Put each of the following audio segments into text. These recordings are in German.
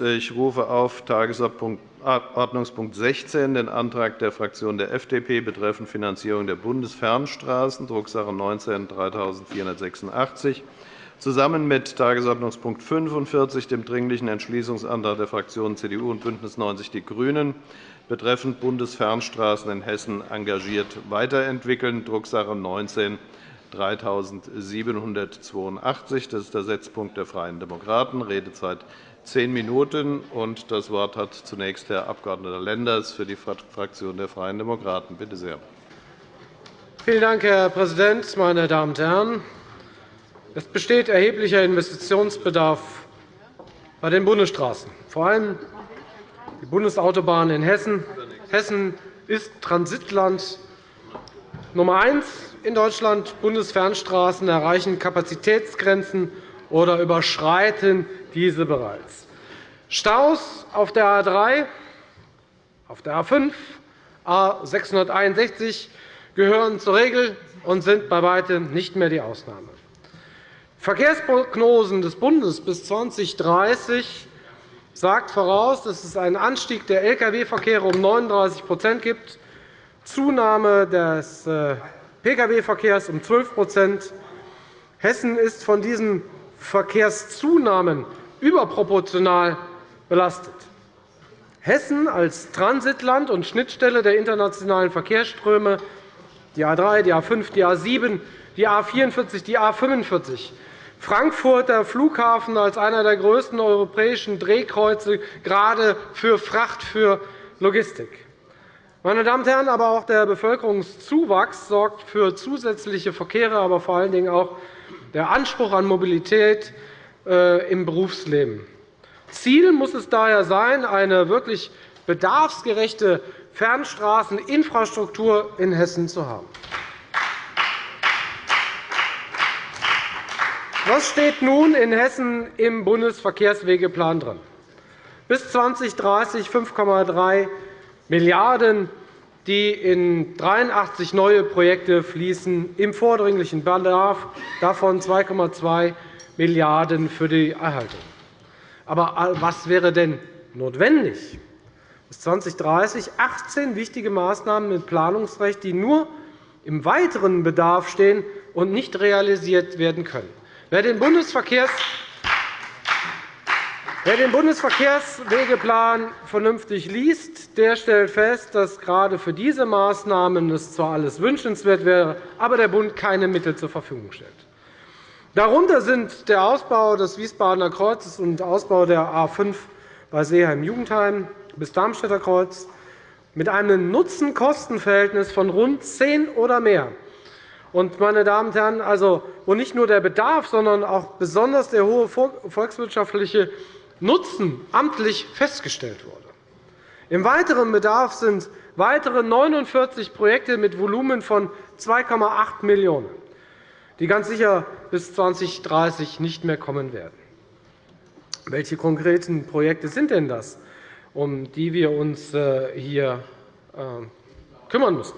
Ich rufe auf Tagesordnungspunkt 16 den Antrag der Fraktion der FDP betreffend Finanzierung der Bundesfernstraßen, Drucksache 19-3486, zusammen mit Tagesordnungspunkt 45, dem Dringlichen Entschließungsantrag der Fraktionen CDU und BÜNDNIS 90 die GRÜNEN, betreffend Bundesfernstraßen in Hessen engagiert weiterentwickeln, Drucksache 19 3782. Das ist der Setzpunkt der Freien Demokraten. Redezeit zehn Minuten. Das Wort hat zunächst Herr Abg. Lenders für die Fraktion der Freien Demokraten. Bitte sehr. Vielen Dank, Herr Präsident, meine Damen und Herren! Es besteht erheblicher Investitionsbedarf bei den Bundesstraßen, vor allem die Bundesautobahnen in Hessen. Hessen ist Transitland Nummer eins in Deutschland. Bundesfernstraßen erreichen Kapazitätsgrenzen oder überschreiten diese bereits. Staus auf der A 3, auf der A 5, A 661 gehören zur Regel und sind bei weitem nicht mehr die Ausnahme. Verkehrsprognosen des Bundes bis 2030 sagt voraus, dass es einen Anstieg der Lkw-Verkehre um 39% gibt, Zunahme des äh, Pkw-Verkehrs um 12% Hessen ist von diesen Verkehrszunahmen überproportional belastet. Hessen als Transitland und Schnittstelle der internationalen Verkehrsströme, die A 3, die A 5, die A 7, die A 44, die A 45, Frankfurter Flughafen als einer der größten europäischen Drehkreuze, gerade für Fracht, für Logistik. Meine Damen und Herren, aber auch der Bevölkerungszuwachs sorgt für zusätzliche Verkehre, aber vor allen Dingen auch der Anspruch an Mobilität im Berufsleben. Ziel muss es daher sein, eine wirklich bedarfsgerechte Fernstraßeninfrastruktur in Hessen zu haben. Was steht nun in Hessen im Bundesverkehrswegeplan drin? Bis 2030 5,3 Milliarden €, die in 83 neue Projekte fließen, im vordringlichen Bedarf, davon 2,2 Milliarden € für die Erhaltung. Aber was wäre denn notwendig? Bis 2030 18 wichtige Maßnahmen mit Planungsrecht, die nur im weiteren Bedarf stehen und nicht realisiert werden können. Wer den Bundesverkehrs Wer den Bundesverkehrswegeplan vernünftig liest, der stellt fest, dass gerade für diese Maßnahmen es zwar alles wünschenswert wäre, aber der Bund keine Mittel zur Verfügung stellt. Darunter sind der Ausbau des Wiesbadener Kreuzes und der Ausbau der A 5 bei Seeheim-Jugendheim bis Darmstädter Kreuz mit einem Nutzen-Kosten-Verhältnis von rund 10 oder mehr. meine Damen und Herren, also, wo nicht nur der Bedarf, sondern auch besonders der hohe volkswirtschaftliche Nutzen amtlich festgestellt wurde. Im weiteren Bedarf sind weitere 49 Projekte mit Volumen von 2,8 Millionen €, die ganz sicher bis 2030 nicht mehr kommen werden. Welche konkreten Projekte sind denn das, um die wir uns äh, hier äh, kümmern müssen?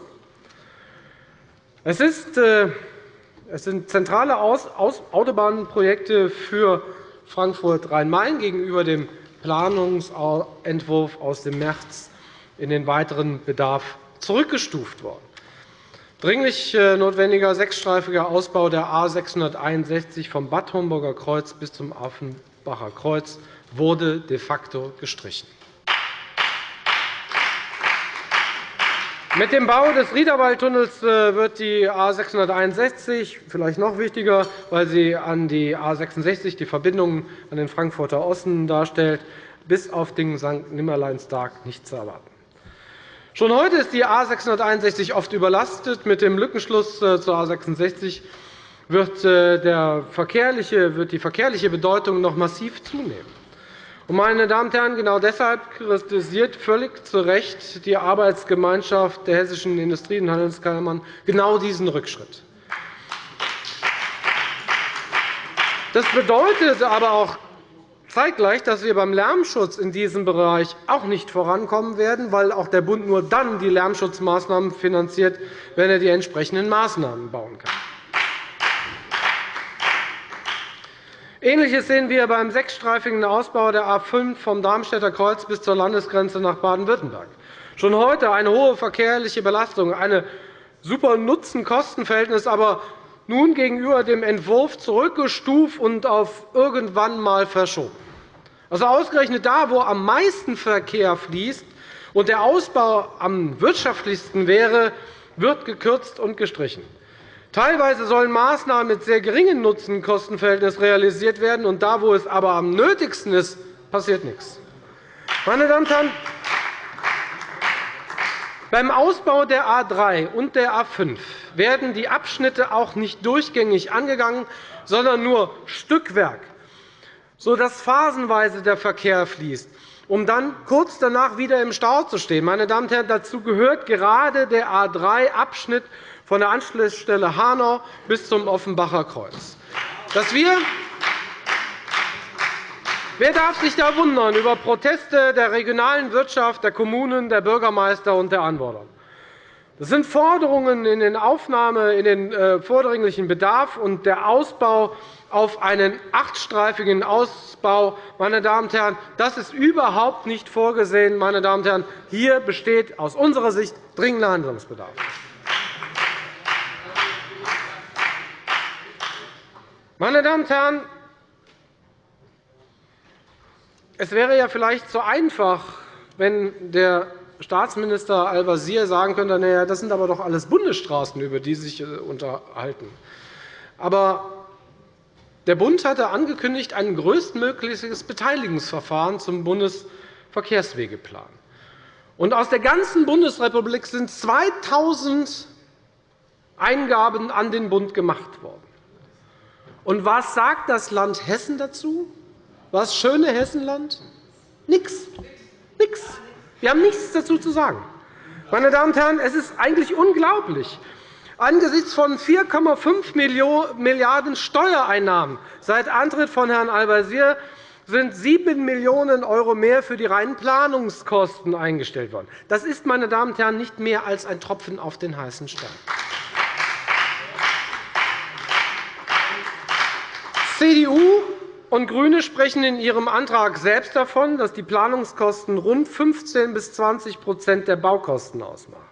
Es äh, sind zentrale Autobahnprojekte für Frankfurt-Rhein-Main gegenüber dem Planungsentwurf aus dem März in den weiteren Bedarf zurückgestuft worden. Dringlich äh, notwendiger sechsstreifiger Ausbau der A 661 vom Bad Homburger Kreuz bis zum Affenbacher Kreuz wurde de facto gestrichen. Mit dem Bau des Riederwaldtunnels äh, wird die A 661 vielleicht noch wichtiger, weil sie an die A 66 die Verbindung an den Frankfurter Osten darstellt, bis auf den St. Nimmerleinstag nicht zu erwarten. Schon heute ist die A 661 oft überlastet. Mit dem Lückenschluss äh, zur A 66 wird, äh, wird die verkehrliche Bedeutung noch massiv zunehmen. Meine Damen und Herren, genau deshalb kritisiert völlig zu Recht die Arbeitsgemeinschaft der hessischen Industrie- und Handelskammern genau diesen Rückschritt. Das bedeutet aber auch zeitgleich, dass wir beim Lärmschutz in diesem Bereich auch nicht vorankommen werden, weil auch der Bund nur dann die Lärmschutzmaßnahmen finanziert, wenn er die entsprechenden Maßnahmen bauen kann. Ähnliches sehen wir beim sechsstreifigen Ausbau der A 5 vom Darmstädter Kreuz bis zur Landesgrenze nach Baden-Württemberg. Schon heute eine hohe verkehrliche Belastung, eine super Nutzen-Kosten-Verhältnis, aber nun gegenüber dem Entwurf zurückgestuft und auf irgendwann einmal verschoben. Also ausgerechnet da, wo am meisten Verkehr fließt und der Ausbau am wirtschaftlichsten wäre, wird gekürzt und gestrichen. Teilweise sollen Maßnahmen mit sehr geringem Nutzen-Kosten-Verhältnis realisiert werden, und da, wo es aber am nötigsten ist, passiert nichts. Meine Damen und Herren, beim Ausbau der A 3 und der A 5 werden die Abschnitte auch nicht durchgängig angegangen, sondern nur Stückwerk, sodass phasenweise der Verkehr fließt, um dann kurz danach wieder im Stau zu stehen. Meine Damen und Herren, dazu gehört gerade der A 3-Abschnitt von der Anschlussstelle Hanau bis zum Offenbacher Kreuz. Dass wir Wer darf sich da wundern über Proteste der regionalen Wirtschaft, der Kommunen, der Bürgermeister und der Anwohner? Das sind Forderungen in den Aufnahme in den äh, vordringlichen Bedarf und der Ausbau auf einen achtstreifigen Ausbau. Meine Damen und Herren, das ist überhaupt nicht vorgesehen. Meine Damen und Herren, hier besteht aus unserer Sicht dringender Handlungsbedarf. Meine Damen und Herren, es wäre ja vielleicht so einfach, wenn der Staatsminister Al-Wazir sagen könnte, naja, das sind aber doch alles Bundesstraßen, über die Sie sich äh, unterhalten. Aber der Bund hatte angekündigt, ein größtmögliches Beteiligungsverfahren zum Bundesverkehrswegeplan. Und aus der ganzen Bundesrepublik sind 2.000 Eingaben an den Bund gemacht worden. Und was sagt das Land Hessen dazu? Was schöne Hessenland? Nichts. Nix. Wir haben nichts dazu zu sagen. Meine Damen und Herren, es ist eigentlich unglaublich. Angesichts von 4,5 Milliarden € Steuereinnahmen seit Antritt von Herrn Al-Wazir sind 7 Millionen € mehr für die reinen Planungskosten eingestellt worden. Das ist, meine Damen und Herren, nicht mehr als ein Tropfen auf den heißen Stein. CDU und GRÜNE sprechen in ihrem Antrag selbst davon, dass die Planungskosten rund 15 bis 20% der Baukosten ausmachen.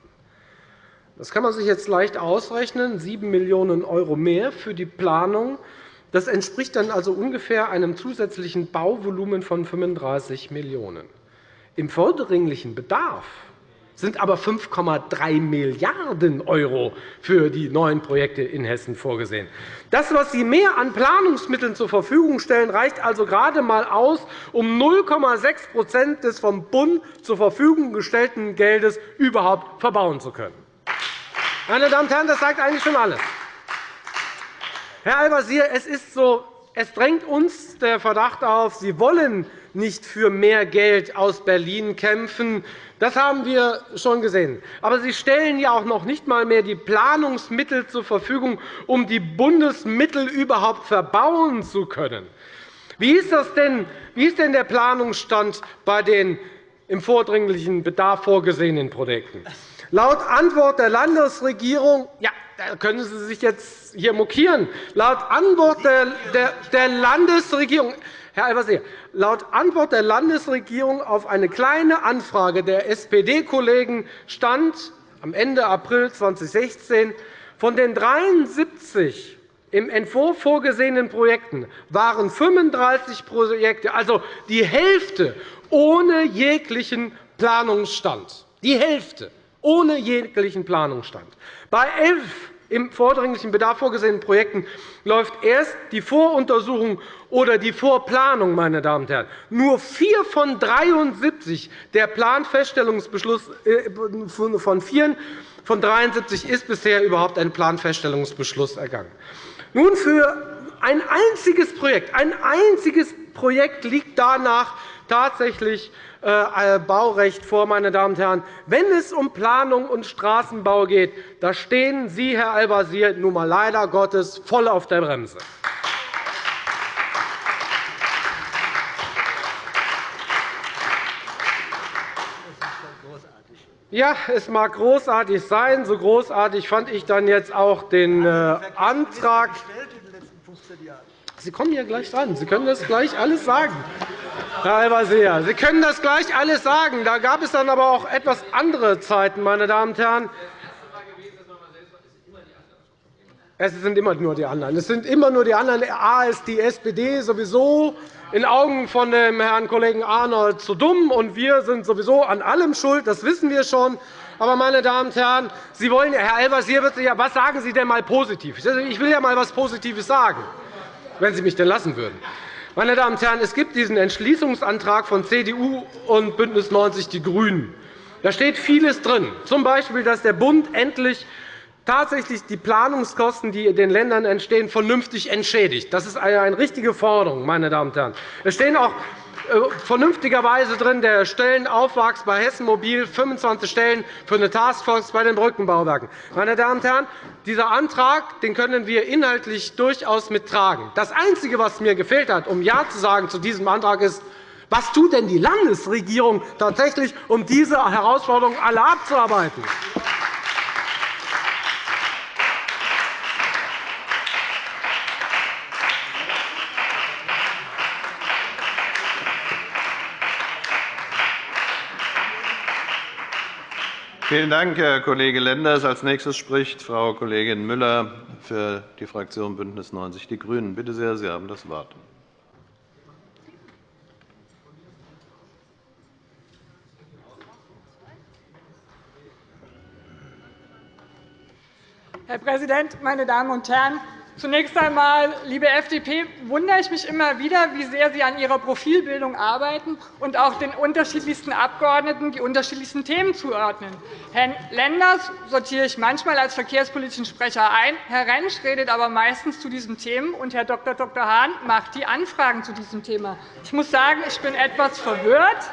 Das kann man sich jetzt leicht ausrechnen. 7 Millionen € mehr für die Planung. Das entspricht dann also ungefähr einem zusätzlichen Bauvolumen von 35 Millionen €. Im vordringlichen Bedarf sind aber 5,3 Milliarden € für die neuen Projekte in Hessen vorgesehen. Das, was Sie mehr an Planungsmitteln zur Verfügung stellen, reicht also gerade einmal aus, um 0,6% des vom Bund zur Verfügung gestellten Geldes überhaupt verbauen zu können. Meine Damen und Herren, das sagt eigentlich schon alles. Herr Al-Wazir, es, so, es drängt uns der Verdacht auf, Sie wollen nicht für mehr Geld aus Berlin kämpfen, das haben wir schon gesehen. Aber Sie stellen ja auch noch nicht einmal mehr die Planungsmittel zur Verfügung, um die Bundesmittel überhaupt verbauen zu können. Wie ist, das denn, wie ist denn der Planungsstand bei den im vordringlichen Bedarf vorgesehenen Projekten? Laut Antwort der Landesregierung ja, da können Sie sich jetzt hier mokieren. Laut Antwort der Landesregierung Herr Al-Wazir, laut Antwort der Landesregierung auf eine Kleine Anfrage der SPD-Kollegen stand am Ende April 2016, von den 73 im Entwurf vorgesehenen Projekten waren 35 Projekte, also die Hälfte, ohne jeglichen Planungsstand. Die Hälfte ohne jeglichen Planungsstand. Bei elf im vordringlichen Bedarf vorgesehenen Projekten läuft erst die Voruntersuchung oder die Vorplanung. Meine Damen und Herren. Nur vier von 73 der Planfeststellungsbeschluss äh, von vier von 73 ist bisher überhaupt ein Planfeststellungsbeschluss ergangen. Nun für ein einziges Projekt, ein einziges Projekt liegt danach tatsächlich Baurecht vor. Meine Damen und Herren. Wenn es um Planung und Straßenbau geht, da stehen Sie, Herr Al-Wazir, nun einmal leider Gottes voll auf der Bremse. Ja, es mag großartig sein. So großartig fand ich dann jetzt auch den äh, Antrag Sie kommen ja gleich dran. Sie können das gleich alles sagen. Herr Al-Wazir, Sie können das gleich alles sagen. Da gab es dann aber auch etwas andere Zeiten, meine Damen und Herren. Es sind immer nur die anderen. Es sind immer nur die anderen. A ist die SPD sowieso in Augen von dem Herrn Kollegen Arnold zu dumm, und wir sind sowieso an allem schuld. Das wissen wir schon. Aber, meine Damen und Herren, Sie wollen, Herr Al-Wazir was sagen Sie denn einmal positiv? Ich will ja einmal etwas Positives sagen, wenn Sie mich denn lassen würden. Meine Damen und Herren, es gibt diesen Entschließungsantrag von CDU und BÜNDNIS 90 die GRÜNEN. Da steht vieles drin, z. B., dass der Bund endlich tatsächlich die Planungskosten, die den Ländern entstehen, vernünftig entschädigt. Das ist eine richtige Forderung. Meine Damen und Herren. Es stehen auch vernünftigerweise drin, der Stellenaufwachs bei Hessen Mobil, 25 Stellen für eine Taskforce bei den Brückenbauwerken. Meine Damen und Herren, dieser Antrag den können wir inhaltlich durchaus mittragen. Das Einzige, was mir gefehlt hat, um Ja zu sagen zu diesem Antrag, ist, was tut denn die Landesregierung tatsächlich, um diese Herausforderungen alle abzuarbeiten? Vielen Dank, Herr Kollege Lenders. – Als nächstes spricht Frau Kollegin Müller für die Fraktion BÜNDNIS 90 die GRÜNEN. Bitte sehr, Sie haben das Wort. Herr Präsident, meine Damen und Herren! Zunächst einmal, liebe FDP, wundere ich mich immer wieder, wie sehr Sie an Ihrer Profilbildung arbeiten und auch den unterschiedlichsten Abgeordneten die unterschiedlichsten Themen zuordnen. Herrn Lenders sortiere ich manchmal als verkehrspolitischen Sprecher ein. Herr Rentsch redet aber meistens zu diesen Themen, und Herr Dr. Dr. Hahn macht die Anfragen zu diesem Thema. Ich muss sagen, ich bin etwas verwirrt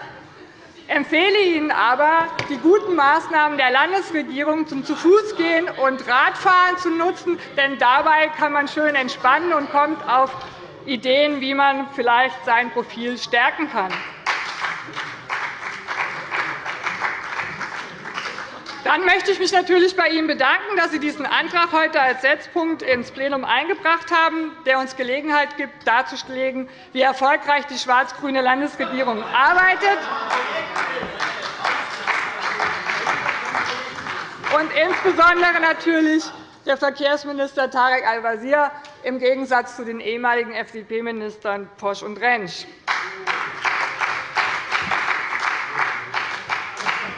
empfehle Ihnen aber, die guten Maßnahmen der Landesregierung zum Zu-Fuß-Gehen und Radfahren zu nutzen. Denn dabei kann man schön entspannen und kommt auf Ideen, wie man vielleicht sein Profil stärken kann. Dann möchte ich mich natürlich bei Ihnen bedanken, dass Sie diesen Antrag heute als Setzpunkt ins Plenum eingebracht haben, der uns Gelegenheit gibt, darzulegen, wie erfolgreich die schwarz-grüne Landesregierung arbeitet und insbesondere natürlich der Verkehrsminister Tarek Al-Wazir im Gegensatz zu den ehemaligen FDP-Ministern Posch und Rentsch.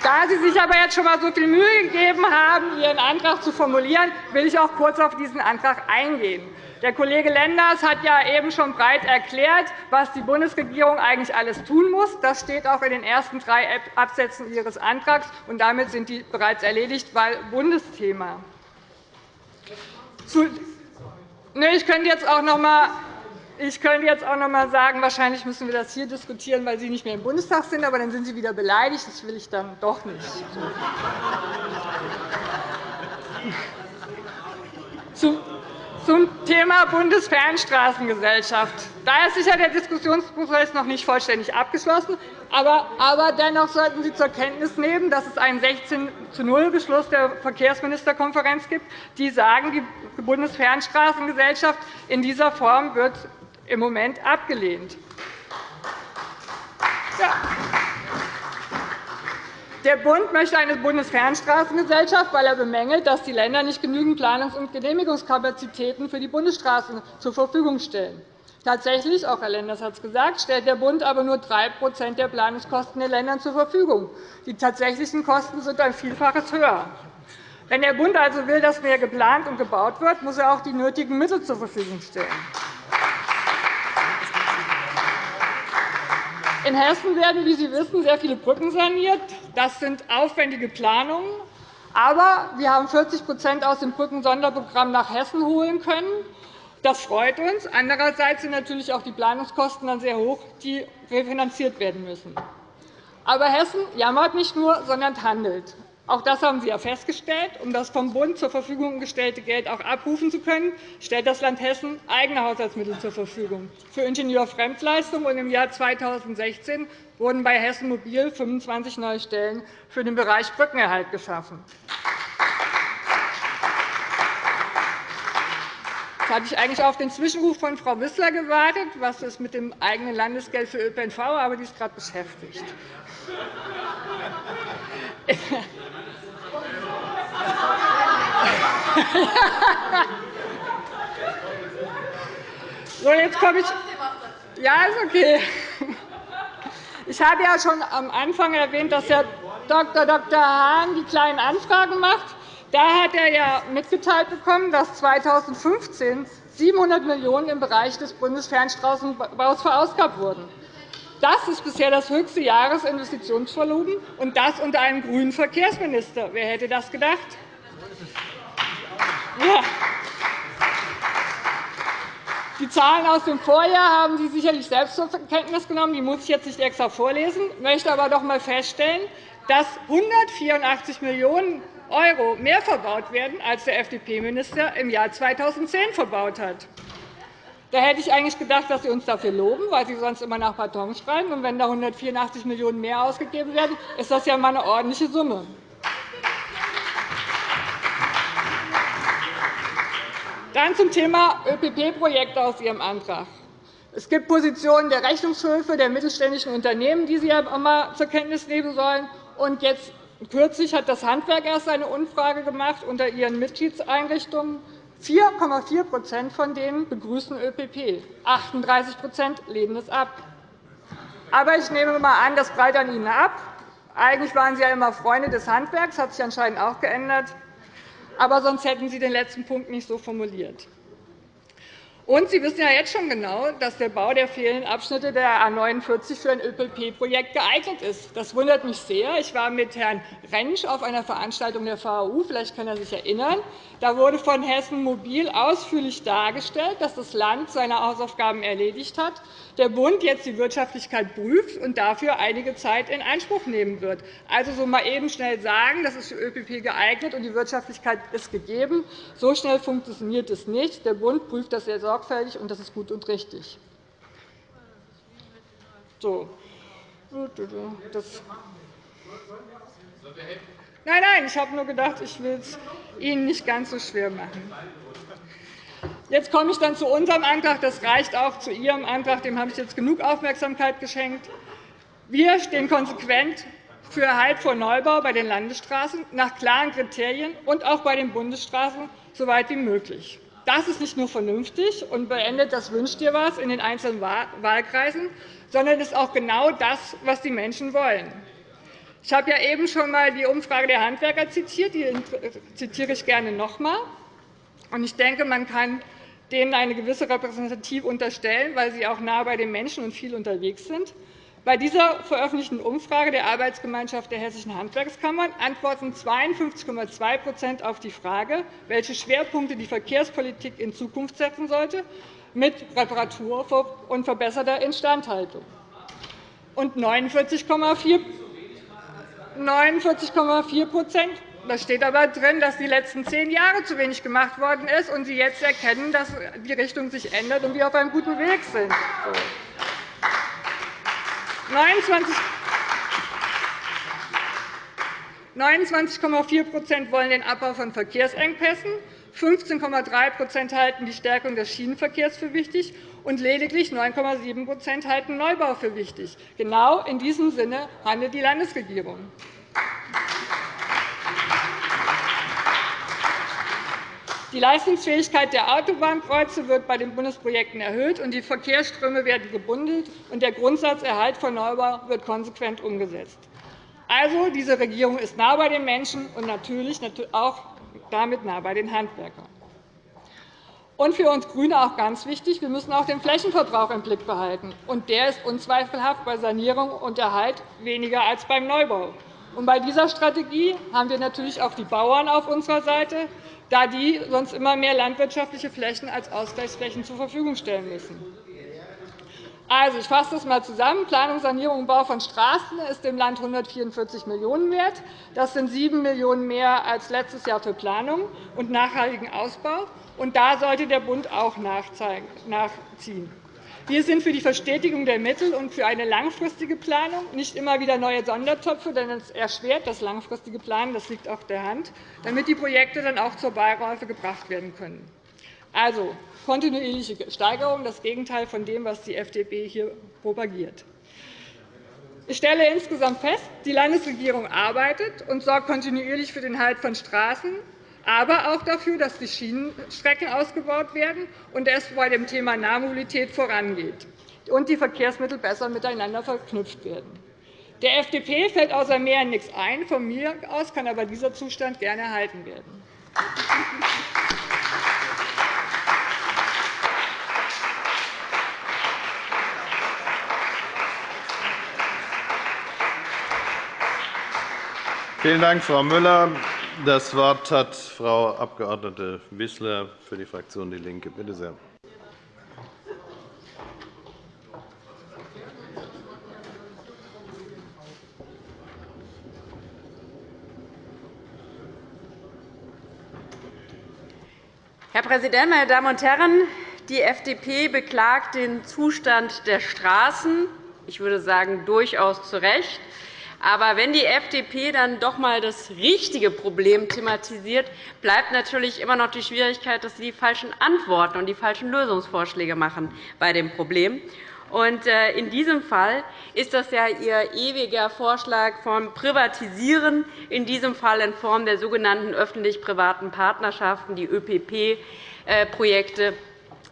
Da Sie sich aber jetzt schon einmal so viel Mühe gegeben haben, Ihren Antrag zu formulieren, will ich auch kurz auf diesen Antrag eingehen. Der Kollege Lenders hat ja eben schon breit erklärt, was die Bundesregierung eigentlich alles tun muss. Das steht auch in den ersten drei Absätzen Ihres Antrags. und Damit sind die bereits erledigt, weil Bundesthema. Ich könnte jetzt auch noch einmal ich könnte jetzt auch noch einmal sagen, wahrscheinlich müssen wir das hier diskutieren, weil Sie nicht mehr im Bundestag sind, aber dann sind Sie wieder beleidigt. Das will ich dann doch nicht. Zum Thema Bundesfernstraßengesellschaft. Da ist sicher der Diskussionsprozess noch nicht vollständig abgeschlossen. Aber dennoch sollten Sie zur Kenntnis nehmen, dass es einen 16 zu 0 Beschluss der Verkehrsministerkonferenz gibt, die sagen, die Bundesfernstraßengesellschaft in dieser Form wird im Moment abgelehnt. Ja. Der Bund möchte eine Bundesfernstraßengesellschaft, weil er bemängelt, dass die Länder nicht genügend Planungs- und Genehmigungskapazitäten für die Bundesstraßen zur Verfügung stellen. Tatsächlich, auch Herr Lenders hat es gesagt, stellt der Bund aber nur 3% der Planungskosten den Ländern zur Verfügung. Die tatsächlichen Kosten sind ein Vielfaches höher. Wenn der Bund also will, dass mehr geplant und gebaut wird, muss er auch die nötigen Mittel zur Verfügung stellen. In Hessen werden, wie Sie wissen, sehr viele Brücken saniert. Das sind aufwendige Planungen. Aber wir haben 40% aus dem Brückensonderprogramm nach Hessen holen können. Das freut uns. Andererseits sind natürlich auch die Planungskosten dann sehr hoch, die refinanziert werden müssen. Aber Hessen jammert nicht nur, sondern handelt. Auch das haben Sie ja festgestellt. Um das vom Bund zur Verfügung gestellte Geld auch abrufen zu können, stellt das Land Hessen eigene Haushaltsmittel zur Verfügung für Ingenieurfremdleistungen. Im Jahr 2016 wurden bei Hessen Mobil 25 neue Stellen für den Bereich Brückenerhalt geschaffen. hatte ich eigentlich auf den Zwischenruf von Frau Wissler gewartet. Was ist mit dem eigenen Landesgeld für ÖPNV? Aber die ist gerade beschäftigt. So, jetzt komme ich. Ja, ist okay. Ich habe ja schon am Anfang erwähnt, dass Herr Dr. Dr. Hahn die kleinen Anfragen macht. Da hat er ja mitgeteilt bekommen, dass 2015 700 Millionen € im Bereich des Bundesfernstraßenbaus verausgabt wurden. Das ist bisher das höchste Jahresinvestitionsvolumen, und das unter einem grünen Verkehrsminister. Wer hätte das gedacht? Ja. Die Zahlen aus dem Vorjahr haben Sie sicherlich selbst zur Kenntnis genommen. Die muss ich jetzt nicht extra vorlesen. Ich möchte aber doch einmal feststellen, dass 184 Millionen € mehr verbaut werden, als der FDP-Minister im Jahr 2010 verbaut hat. Da hätte ich eigentlich gedacht, dass Sie uns dafür loben, weil Sie sonst immer nach Beton schreiben. Und wenn da 184 Millionen € mehr ausgegeben werden, ist das ja einmal eine ordentliche Summe. Dann zum Thema ÖPP-Projekte aus Ihrem Antrag. Es gibt Positionen der Rechnungshöfe, der mittelständischen Unternehmen, die Sie einmal zur Kenntnis nehmen sollen. Und jetzt Kürzlich hat das Handwerk erst eine Umfrage gemacht unter ihren Mitgliedseinrichtungen. 4,4% von denen begrüßen ÖPP, 38% lehnen es ab. Aber ich nehme einmal an, das prallt an Ihnen ab. Eigentlich waren Sie ja immer Freunde des Handwerks, das hat sich anscheinend auch geändert. Aber sonst hätten Sie den letzten Punkt nicht so formuliert. Und Sie wissen ja jetzt schon genau, dass der Bau der fehlenden Abschnitte der A 49 für ein ÖPP-Projekt geeignet ist. Das wundert mich sehr. Ich war mit Herrn Rentsch auf einer Veranstaltung der VAU. Vielleicht kann er sich erinnern. Da wurde von Hessen Mobil ausführlich dargestellt, dass das Land seine Hausaufgaben erledigt hat, der Bund jetzt die Wirtschaftlichkeit prüft und dafür einige Zeit in Anspruch nehmen wird. Also so mal eben schnell sagen, das ist für ÖPP geeignet und die Wirtschaftlichkeit ist gegeben. So schnell funktioniert es nicht. Der Bund prüft das sehr sorgfältig, und das ist gut und richtig. So. Das Nein, nein, ich habe nur gedacht, ich will es Ihnen nicht ganz so schwer machen. Jetzt komme ich dann zu unserem Antrag. Das reicht auch zu Ihrem Antrag. Dem habe ich jetzt genug Aufmerksamkeit geschenkt. Wir stehen konsequent für Halt vor Neubau bei den Landesstraßen nach klaren Kriterien und auch bei den Bundesstraßen so weit wie möglich. Das ist nicht nur vernünftig und beendet das Wünscht dir was in den einzelnen Wahlkreisen, sondern ist auch genau das, was die Menschen wollen. Ich habe ja eben schon einmal die Umfrage der Handwerker zitiert. Die zitiere ich gerne noch einmal. Ich denke, man kann denen eine gewisse Repräsentativ unterstellen, weil sie auch nah bei den Menschen und viel unterwegs sind. Bei dieser veröffentlichten Umfrage der Arbeitsgemeinschaft der Hessischen Handwerkskammern antworten 52,2% auf die Frage, welche Schwerpunkte die Verkehrspolitik in Zukunft setzen sollte, mit Reparatur und verbesserter Instandhaltung. Und 49,4 da steht aber drin, dass die letzten zehn Jahre zu wenig gemacht worden ist und Sie jetzt erkennen, dass die Richtung sich ändert und wir auf einem guten Weg sind. 29,4% wollen den Abbau von Verkehrsengpässen, 15,3% halten die Stärkung des Schienenverkehrs für wichtig, und lediglich 9,7% halten Neubau für wichtig. Genau in diesem Sinne handelt die Landesregierung. Die Leistungsfähigkeit der Autobahnkreuze wird bei den Bundesprojekten erhöht, und die Verkehrsströme werden gebundelt, und der Grundsatz Erhalt von Neubau wird konsequent umgesetzt. Also, diese Regierung ist nah bei den Menschen und natürlich auch damit nah bei den Handwerkern. Und für uns GRÜNE auch ganz wichtig, wir müssen auch den Flächenverbrauch im Blick behalten. Und der ist unzweifelhaft bei Sanierung und Erhalt weniger als beim Neubau. Und bei dieser Strategie haben wir natürlich auch die Bauern auf unserer Seite, da die sonst immer mehr landwirtschaftliche Flächen als Ausgleichsflächen zur Verfügung stellen müssen. Also, ich fasse das einmal zusammen. Planung, Sanierung und Bau von Straßen ist dem Land 144 Millionen € wert. Das sind 7 Millionen € mehr als letztes Jahr für Planung und nachhaltigen Ausbau. Und da sollte der Bund auch nachziehen. Wir sind für die Verstetigung der Mittel und für eine langfristige Planung, nicht immer wieder neue Sondertöpfe, denn es erschwert das langfristige Planen, das liegt auf der Hand, damit die Projekte dann auch zur Beiräufe gebracht werden können. Also kontinuierliche Steigerung, das Gegenteil von dem, was die FDP hier propagiert. Ich stelle insgesamt fest, die Landesregierung arbeitet und sorgt kontinuierlich für den Halt von Straßen, aber auch dafür, dass die Schienenstrecken ausgebaut werden und es bei dem Thema Nahmobilität vorangeht und die Verkehrsmittel besser miteinander verknüpft werden. Der FDP fällt außer Mehr nichts ein. Von mir aus kann aber dieser Zustand gerne erhalten werden. Vielen Dank, Frau Müller. Das Wort hat Frau Abg. Wissler für die Fraktion DIE LINKE. Bitte sehr. Herr Präsident, meine Damen und Herren! Die FDP beklagt den Zustand der Straßen. Ich würde sagen, durchaus zu Recht. Aber wenn die FDP dann doch einmal das richtige Problem thematisiert, bleibt natürlich immer noch die Schwierigkeit, dass sie die falschen Antworten und die falschen Lösungsvorschläge machen bei dem Problem. Äh, in diesem Fall ist das ja Ihr ewiger Vorschlag vom Privatisieren, in diesem Fall in Form der sogenannten öffentlich-privaten Partnerschaften, die ÖPP-Projekte,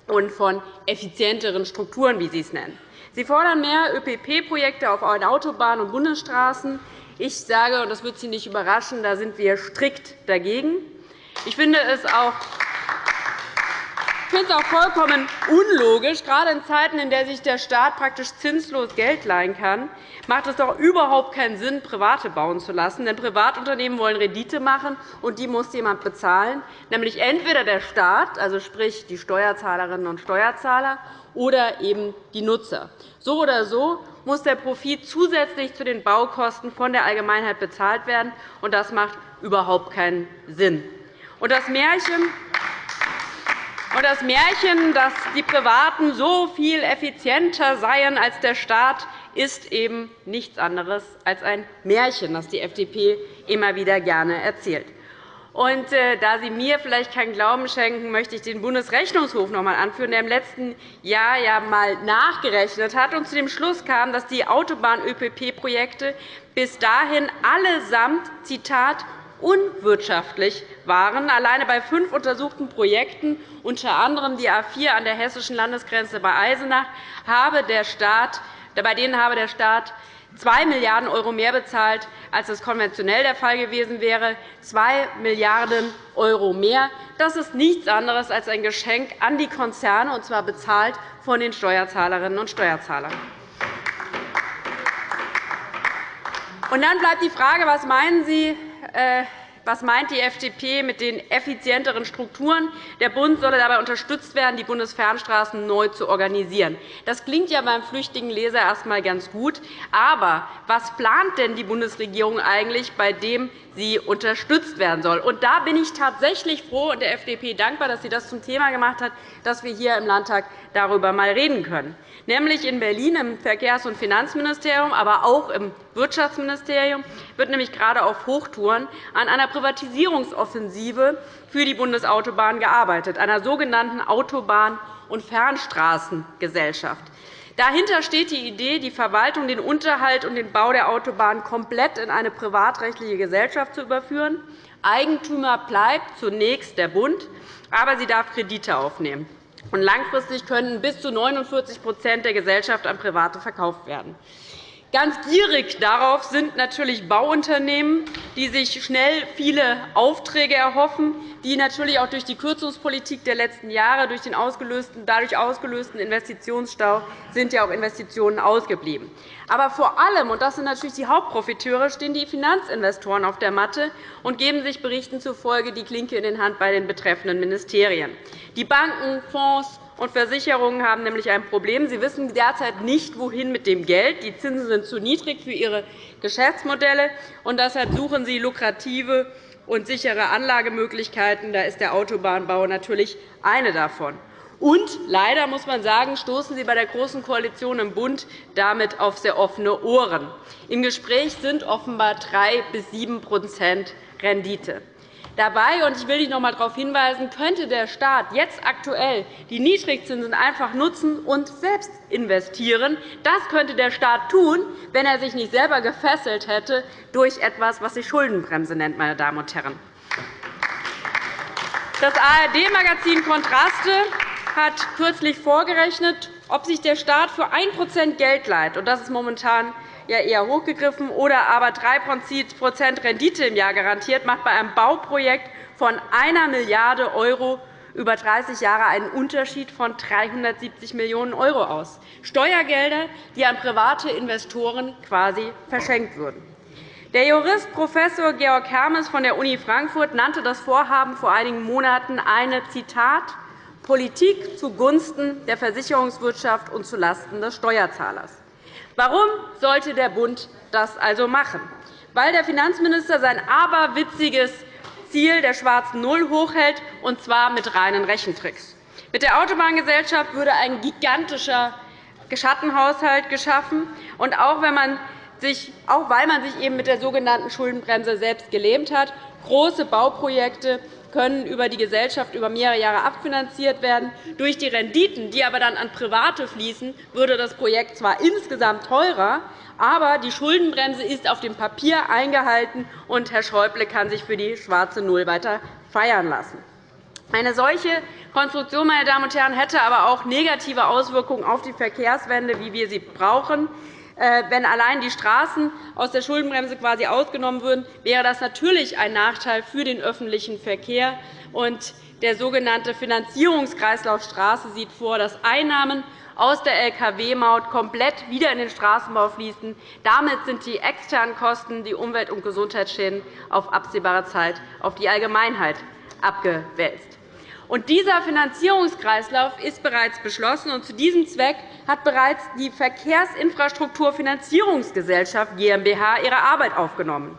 und von effizienteren Strukturen, wie Sie es nennen. Sie fordern mehr ÖPP-Projekte auf Autobahnen und Bundesstraßen. Ich sage, und das wird Sie nicht überraschen, da sind wir strikt dagegen. Ich finde es auch ich finde es auch vollkommen unlogisch. Gerade in Zeiten, in denen sich der Staat praktisch zinslos Geld leihen kann, macht es doch überhaupt keinen Sinn, Private bauen zu lassen. Denn Privatunternehmen wollen Rendite machen, und die muss jemand bezahlen, nämlich entweder der Staat, also sprich die Steuerzahlerinnen und Steuerzahler, oder eben die Nutzer. So oder so muss der Profit zusätzlich zu den Baukosten von der Allgemeinheit bezahlt werden, und das macht überhaupt keinen Sinn. Und das Märchen, und das Märchen, dass die Privaten so viel effizienter seien als der Staat, ist eben nichts anderes als ein Märchen, das die FDP immer wieder gerne erzählt. Und, äh, da Sie mir vielleicht keinen Glauben schenken, möchte ich den Bundesrechnungshof noch einmal anführen, der im letzten Jahr ja einmal nachgerechnet hat und zu dem Schluss kam, dass die Autobahn-ÖPP-Projekte bis dahin allesamt Zitat, unwirtschaftlich waren. Alleine bei fünf untersuchten Projekten, unter anderem die A 4 an der hessischen Landesgrenze bei Eisenach, habe der Staat, bei denen habe der Staat 2 Milliarden € mehr bezahlt, als es konventionell der Fall gewesen wäre. 2 Milliarden € mehr. Das ist nichts anderes als ein Geschenk an die Konzerne, und zwar bezahlt von den Steuerzahlerinnen und Steuerzahlern. Und dann bleibt die Frage, was meinen Sie, was meint die FDP mit den effizienteren Strukturen? Der Bund solle dabei unterstützt werden, die Bundesfernstraßen neu zu organisieren. Das klingt ja beim flüchtigen Leser erst einmal ganz gut. Aber was plant denn die Bundesregierung eigentlich, bei dem sie unterstützt werden soll? Und da bin ich tatsächlich froh und der FDP dankbar, dass sie das zum Thema gemacht hat, dass wir hier im Landtag darüber einmal reden können nämlich in Berlin im Verkehrs- und Finanzministerium, aber auch im Wirtschaftsministerium wird nämlich gerade auf Hochtouren an einer Privatisierungsoffensive für die Bundesautobahn gearbeitet, einer sogenannten Autobahn- und Fernstraßengesellschaft. Dahinter steht die Idee, die Verwaltung, den Unterhalt und den Bau der Autobahn komplett in eine privatrechtliche Gesellschaft zu überführen. Eigentümer bleibt zunächst der Bund, aber sie darf Kredite aufnehmen. Langfristig können bis zu 49% der Gesellschaft an Private verkauft werden. Ganz gierig darauf sind natürlich Bauunternehmen, die sich schnell viele Aufträge erhoffen, die natürlich auch durch die Kürzungspolitik der letzten Jahre, durch den ausgelösten, dadurch ausgelösten Investitionsstau sind ja auch Investitionen ausgeblieben. Aber vor allem, und das sind natürlich die Hauptprofiteure, stehen die Finanzinvestoren auf der Matte und geben sich Berichten zufolge die Klinke in den Hand bei den betreffenden Ministerien. Die Banken, Fonds und Versicherungen haben nämlich ein Problem. Sie wissen derzeit nicht, wohin mit dem Geld. Die Zinsen sind zu niedrig für ihre Geschäftsmodelle, und deshalb suchen sie lukrative und sichere Anlagemöglichkeiten. Da ist der Autobahnbau natürlich eine davon. Und leider muss man sagen, stoßen Sie bei der Großen Koalition im Bund damit auf sehr offene Ohren. Im Gespräch sind offenbar 3 bis 7% Rendite. Dabei, und ich will dich noch einmal darauf hinweisen, könnte der Staat jetzt aktuell die Niedrigzinsen einfach nutzen und selbst investieren. Das könnte der Staat tun, wenn er sich nicht selber gefesselt hätte durch etwas, was sich Schuldenbremse nennt. Meine Damen und Herren. Das ARD-Magazin Kontraste hat kürzlich vorgerechnet, ob sich der Staat für 1% Geld leiht, und das ist momentan ja eher hochgegriffen, oder aber 3% Rendite im Jahr garantiert, macht bei einem Bauprojekt von 1 Milliarde € über 30 Jahre einen Unterschied von 370 Millionen € aus. Steuergelder, die an private Investoren quasi verschenkt würden. Der Jurist Prof. Georg Hermes von der Uni Frankfurt nannte das Vorhaben vor einigen Monaten eine Zitat, Politik zugunsten der Versicherungswirtschaft und zulasten des Steuerzahlers. Warum sollte der Bund das also machen? Weil der Finanzminister sein aberwitziges Ziel der schwarzen Null hochhält, und zwar mit reinen Rechentricks. Mit der Autobahngesellschaft würde ein gigantischer Schattenhaushalt geschaffen. Und auch, wenn man sich, auch weil man sich eben mit der sogenannten Schuldenbremse selbst gelähmt hat, große Bauprojekte können über die Gesellschaft über mehrere Jahre abfinanziert werden. Durch die Renditen, die aber dann an Private fließen, würde das Projekt zwar insgesamt teurer, aber die Schuldenbremse ist auf dem Papier eingehalten, und Herr Schäuble kann sich für die schwarze Null weiter feiern lassen. Eine solche Konstruktion meine Damen und Herren, hätte aber auch negative Auswirkungen auf die Verkehrswende, wie wir sie brauchen. Äh, wenn allein die Straßen aus der Schuldenbremse quasi ausgenommen würden, wäre das natürlich ein Nachteil für den öffentlichen Verkehr. Der sogenannte Finanzierungskreislauf Straße sieht vor, dass Einnahmen aus der Lkw-Maut komplett wieder in den Straßenbau fließen. Damit sind die externen Kosten, die Umwelt- und Gesundheitsschäden auf absehbare Zeit auf die Allgemeinheit abgewälzt. Und dieser Finanzierungskreislauf ist bereits beschlossen. Und zu diesem Zweck hat bereits die Verkehrsinfrastrukturfinanzierungsgesellschaft GmbH ihre Arbeit aufgenommen.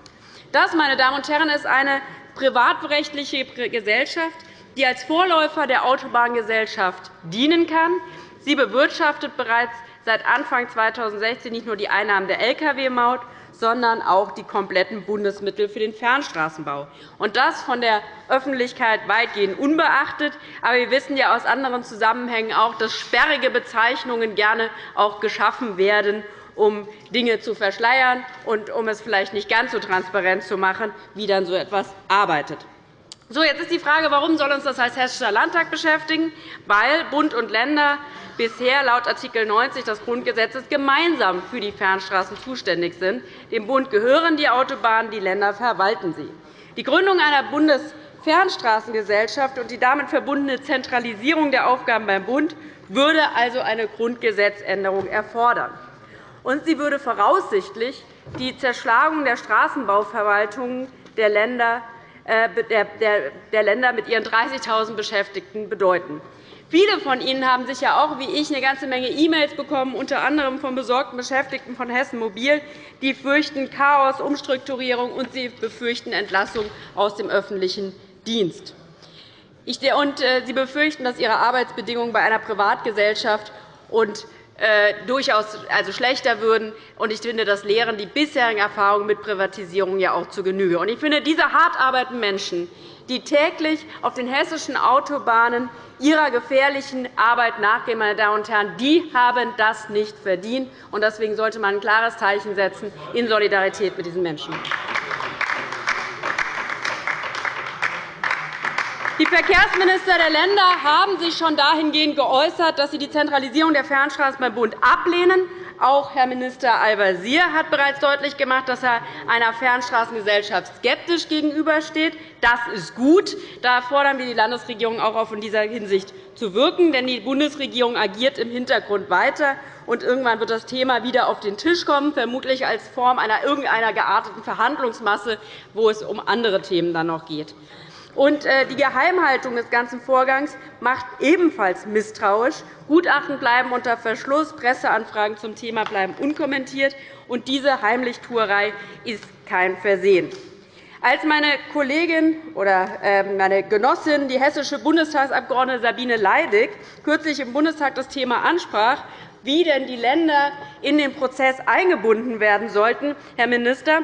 Das, meine Damen und Herren, ist eine privatrechtliche Gesellschaft, die als Vorläufer der Autobahngesellschaft dienen kann. Sie bewirtschaftet bereits seit Anfang 2016 nicht nur die Einnahmen der Lkw-Maut, sondern auch die kompletten Bundesmittel für den Fernstraßenbau. Und das von der Öffentlichkeit weitgehend unbeachtet. Aber wir wissen ja aus anderen Zusammenhängen auch, dass sperrige Bezeichnungen gerne auch geschaffen werden, um Dinge zu verschleiern und um es vielleicht nicht ganz so transparent zu machen, wie dann so etwas arbeitet. So, jetzt ist die Frage, warum soll uns das als Hessischer Landtag beschäftigen? Weil Bund und Länder bisher laut Art. 90 des Grundgesetzes gemeinsam für die Fernstraßen zuständig sind. Dem Bund gehören die Autobahnen, die Länder verwalten sie. Die Gründung einer Bundesfernstraßengesellschaft und die damit verbundene Zentralisierung der Aufgaben beim Bund würde also eine Grundgesetzänderung erfordern. Und sie würde voraussichtlich die Zerschlagung der Straßenbauverwaltungen der Länder der Länder mit ihren 30.000 Beschäftigten bedeuten. Viele von Ihnen haben sicher auch wie ich eine ganze Menge E-Mails bekommen, unter anderem von besorgten Beschäftigten von Hessen Mobil. Die fürchten Chaos, Umstrukturierung, und sie befürchten Entlassung aus dem öffentlichen Dienst. Äh, sie befürchten, dass ihre Arbeitsbedingungen bei einer Privatgesellschaft und äh, durchaus also schlechter würden. Ich finde, das lehren die bisherigen Erfahrungen mit Privatisierung ja auch zu Genüge. Ich finde, diese hart arbeitenden Menschen, die täglich auf den hessischen Autobahnen ihrer gefährlichen Arbeit nachgehen, meine Damen und Herren, die haben das nicht verdient. Deswegen sollte man ein klares Zeichen setzen in Solidarität mit diesen Menschen. Die Verkehrsminister der Länder haben sich schon dahingehend geäußert, dass sie die Zentralisierung der Fernstraßen beim Bund ablehnen. Auch Herr Minister Al-Wazir hat bereits deutlich gemacht, dass er einer Fernstraßengesellschaft skeptisch gegenübersteht. Das ist gut. Da fordern wir die Landesregierung auch auf, in dieser Hinsicht zu wirken. Denn die Bundesregierung agiert im Hintergrund weiter. Und irgendwann wird das Thema wieder auf den Tisch kommen, vermutlich als Form einer irgendeiner gearteten Verhandlungsmasse, wo es um andere Themen dann noch geht. Und äh, die Geheimhaltung des ganzen Vorgangs macht ebenfalls misstrauisch. Gutachten bleiben unter Verschluss, Presseanfragen zum Thema bleiben unkommentiert. Und diese Heimlichtuerei ist kein Versehen. Als meine Kollegin oder ähm, meine Genossin, die hessische Bundestagsabgeordnete Sabine Leidig, kürzlich im Bundestag das Thema ansprach, wie denn die Länder in den Prozess eingebunden werden sollten, Herr Minister,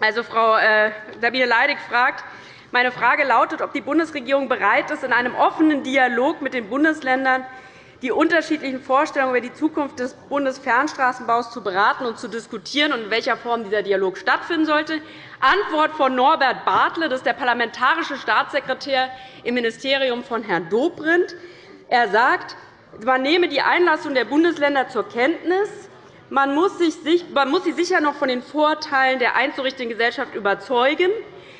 also Frau äh, Sabine Leidig fragt, Meine Frage lautet, ob die Bundesregierung bereit ist, in einem offenen Dialog mit den Bundesländern die unterschiedlichen Vorstellungen über die Zukunft des Bundesfernstraßenbaus zu beraten und zu diskutieren und in welcher Form dieser Dialog stattfinden sollte. Antwort von Norbert Bartle, das ist der parlamentarische Staatssekretär im Ministerium von Herrn Dobrindt. Er sagt, man nehme die Einlassung der Bundesländer zur Kenntnis. Man muss, sie sicher noch von den Vorteilen der einzurichtenden Gesellschaft überzeugen.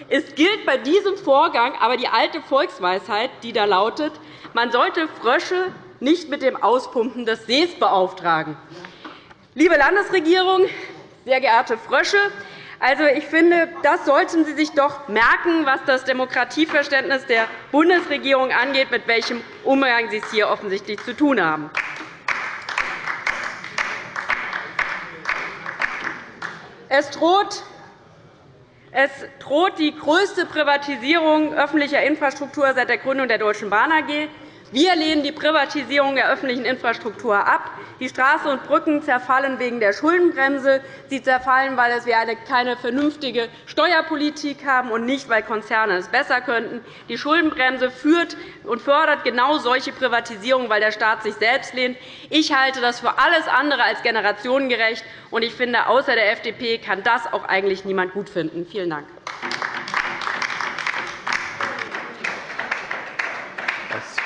Es gilt bei diesem Vorgang aber die alte Volksweisheit, die da lautet, man sollte Frösche nicht mit dem Auspumpen des Sees beauftragen. Liebe Landesregierung, sehr geehrte Frösche, also, ich finde, das sollten Sie sich doch merken, was das Demokratieverständnis der Bundesregierung angeht, mit welchem Umgang Sie es hier offensichtlich zu tun haben. Es droht es droht die größte Privatisierung öffentlicher Infrastruktur seit der Gründung der Deutschen Bahn AG. Wir lehnen die Privatisierung der öffentlichen Infrastruktur ab. Die Straßen und Brücken zerfallen wegen der Schuldenbremse. Sie zerfallen, weil wir keine vernünftige Steuerpolitik haben und nicht, weil Konzerne es besser könnten. Die Schuldenbremse führt und fördert genau solche Privatisierungen, weil der Staat sich selbst lehnt. Ich halte das für alles andere als generationengerecht. und Ich finde, außer der FDP kann das auch eigentlich niemand gut finden. Vielen Dank.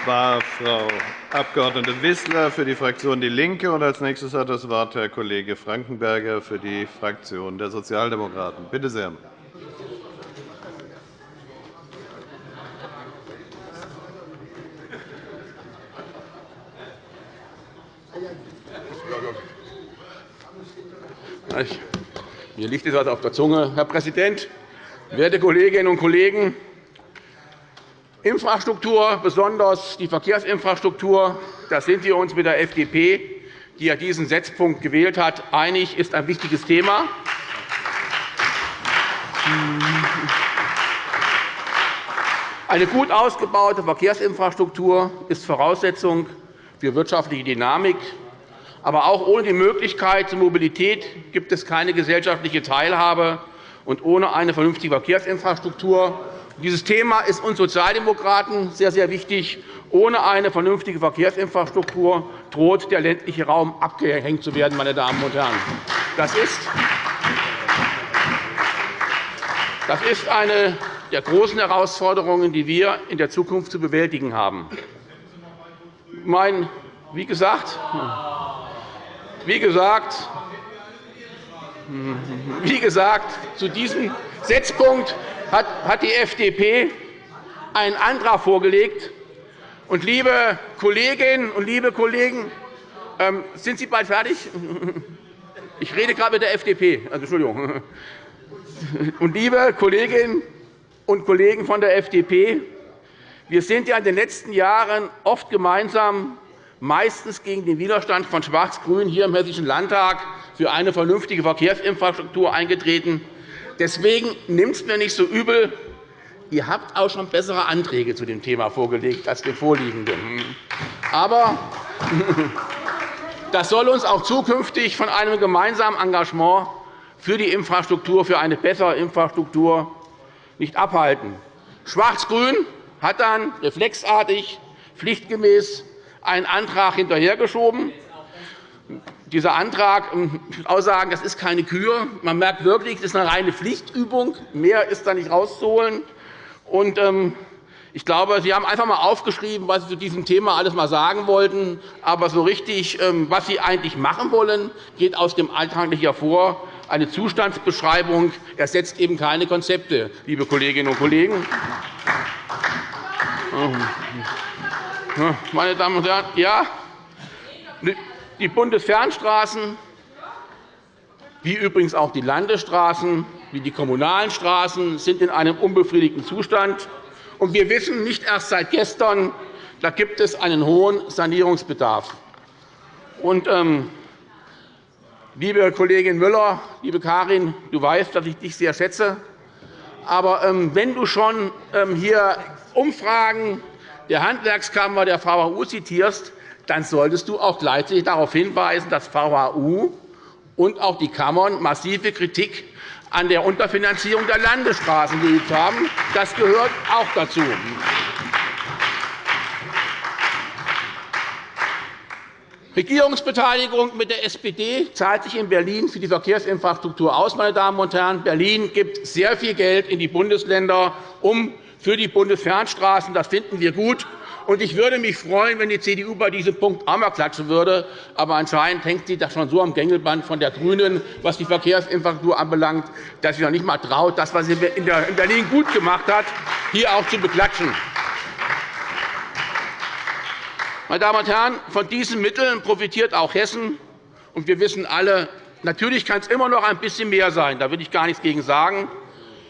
War Frau Abg. Wissler für die Fraktion DIE LINKE. als nächstes hat das Wort Herr Kollege Frankenberger für die Fraktion der Sozialdemokraten. Bitte sehr. Mir liegt etwas auf der Zunge. Herr Präsident, werte Kolleginnen und Kollegen! Infrastruktur, besonders die Verkehrsinfrastruktur, da sind wir uns mit der FDP, die ja diesen Setzpunkt gewählt hat, einig, ist ein wichtiges Thema. Eine gut ausgebaute Verkehrsinfrastruktur ist Voraussetzung für wirtschaftliche Dynamik. Aber auch ohne die Möglichkeit zur Mobilität gibt es keine gesellschaftliche Teilhabe. Und ohne eine vernünftige Verkehrsinfrastruktur dieses Thema ist uns Sozialdemokraten sehr, sehr wichtig. Ohne eine vernünftige Verkehrsinfrastruktur droht der ländliche Raum abgehängt zu werden. Meine Damen und Herren. Das ist, das ist eine der großen Herausforderungen, die wir in der Zukunft zu bewältigen haben. Mein, wie gesagt, wie gesagt, wie gesagt, zu diesem Setzpunkt hat die FDP einen Antrag vorgelegt. Und, liebe Kolleginnen und liebe Kollegen, ähm, sind Sie bald fertig? Ich rede gerade mit der FDP. Also, Entschuldigung. Und, liebe Kolleginnen und Kollegen von der FDP, wir sind ja in den letzten Jahren oft gemeinsam, meistens gegen den Widerstand von Schwarz-Grün hier im Hessischen Landtag, für eine vernünftige Verkehrsinfrastruktur eingetreten. Deswegen nimmt es mir nicht so übel. Ihr habt auch schon bessere Anträge zu dem Thema vorgelegt als den vorliegenden. Aber das soll uns auch zukünftig von einem gemeinsamen Engagement für die Infrastruktur, für eine bessere Infrastruktur nicht abhalten. Schwarz-Grün hat dann reflexartig, pflichtgemäß einen Antrag hinterhergeschoben dieser Antrag, ich muss auch sagen, das ist keine Kür. Man merkt wirklich, das ist eine reine Pflichtübung. Mehr ist da nicht rauszuholen. Und, ähm, ich glaube, Sie haben einfach einmal aufgeschrieben, was Sie zu diesem Thema alles einmal sagen wollten. Aber so richtig, ähm, was Sie eigentlich machen wollen, geht aus dem Alltag nicht hervor. Eine Zustandsbeschreibung ersetzt eben keine Konzepte, liebe Kolleginnen und Kollegen. Meine Damen und Herren, ja, die Bundesfernstraßen, wie übrigens auch die Landesstraßen, wie die kommunalen Straßen, sind in einem unbefriedigten Zustand. Und wir wissen nicht erst seit gestern, da gibt es einen hohen Sanierungsbedarf. Und, ähm, liebe Kollegin Müller, liebe Karin, du weißt, dass ich dich sehr schätze. Aber ähm, wenn du schon ähm, hier Umfragen der Handwerkskammer der VHU zitierst, dann solltest du auch gleichzeitig darauf hinweisen, dass VHU und auch die Kammern massive Kritik an der Unterfinanzierung der Landesstraßen geübt haben. Das gehört auch dazu. Regierungsbeteiligung mit der SPD zahlt sich in Berlin für die Verkehrsinfrastruktur aus. Meine Damen und Herren. Berlin gibt sehr viel Geld in die Bundesländer um für die Bundesfernstraßen. Das finden wir gut. Ich würde mich freuen, wenn die CDU bei diesem Punkt einmal klatschen würde. Aber anscheinend hängt sie da schon so am Gängelband von der GRÜNEN, was die Verkehrsinfrastruktur anbelangt, dass sie noch nicht einmal traut, das, was sie in Berlin gut gemacht hat, hier auch zu beklatschen. Meine Damen und Herren, von diesen Mitteln profitiert auch Hessen. Und wir wissen alle, natürlich kann es immer noch ein bisschen mehr sein. Da will ich gar nichts gegen sagen.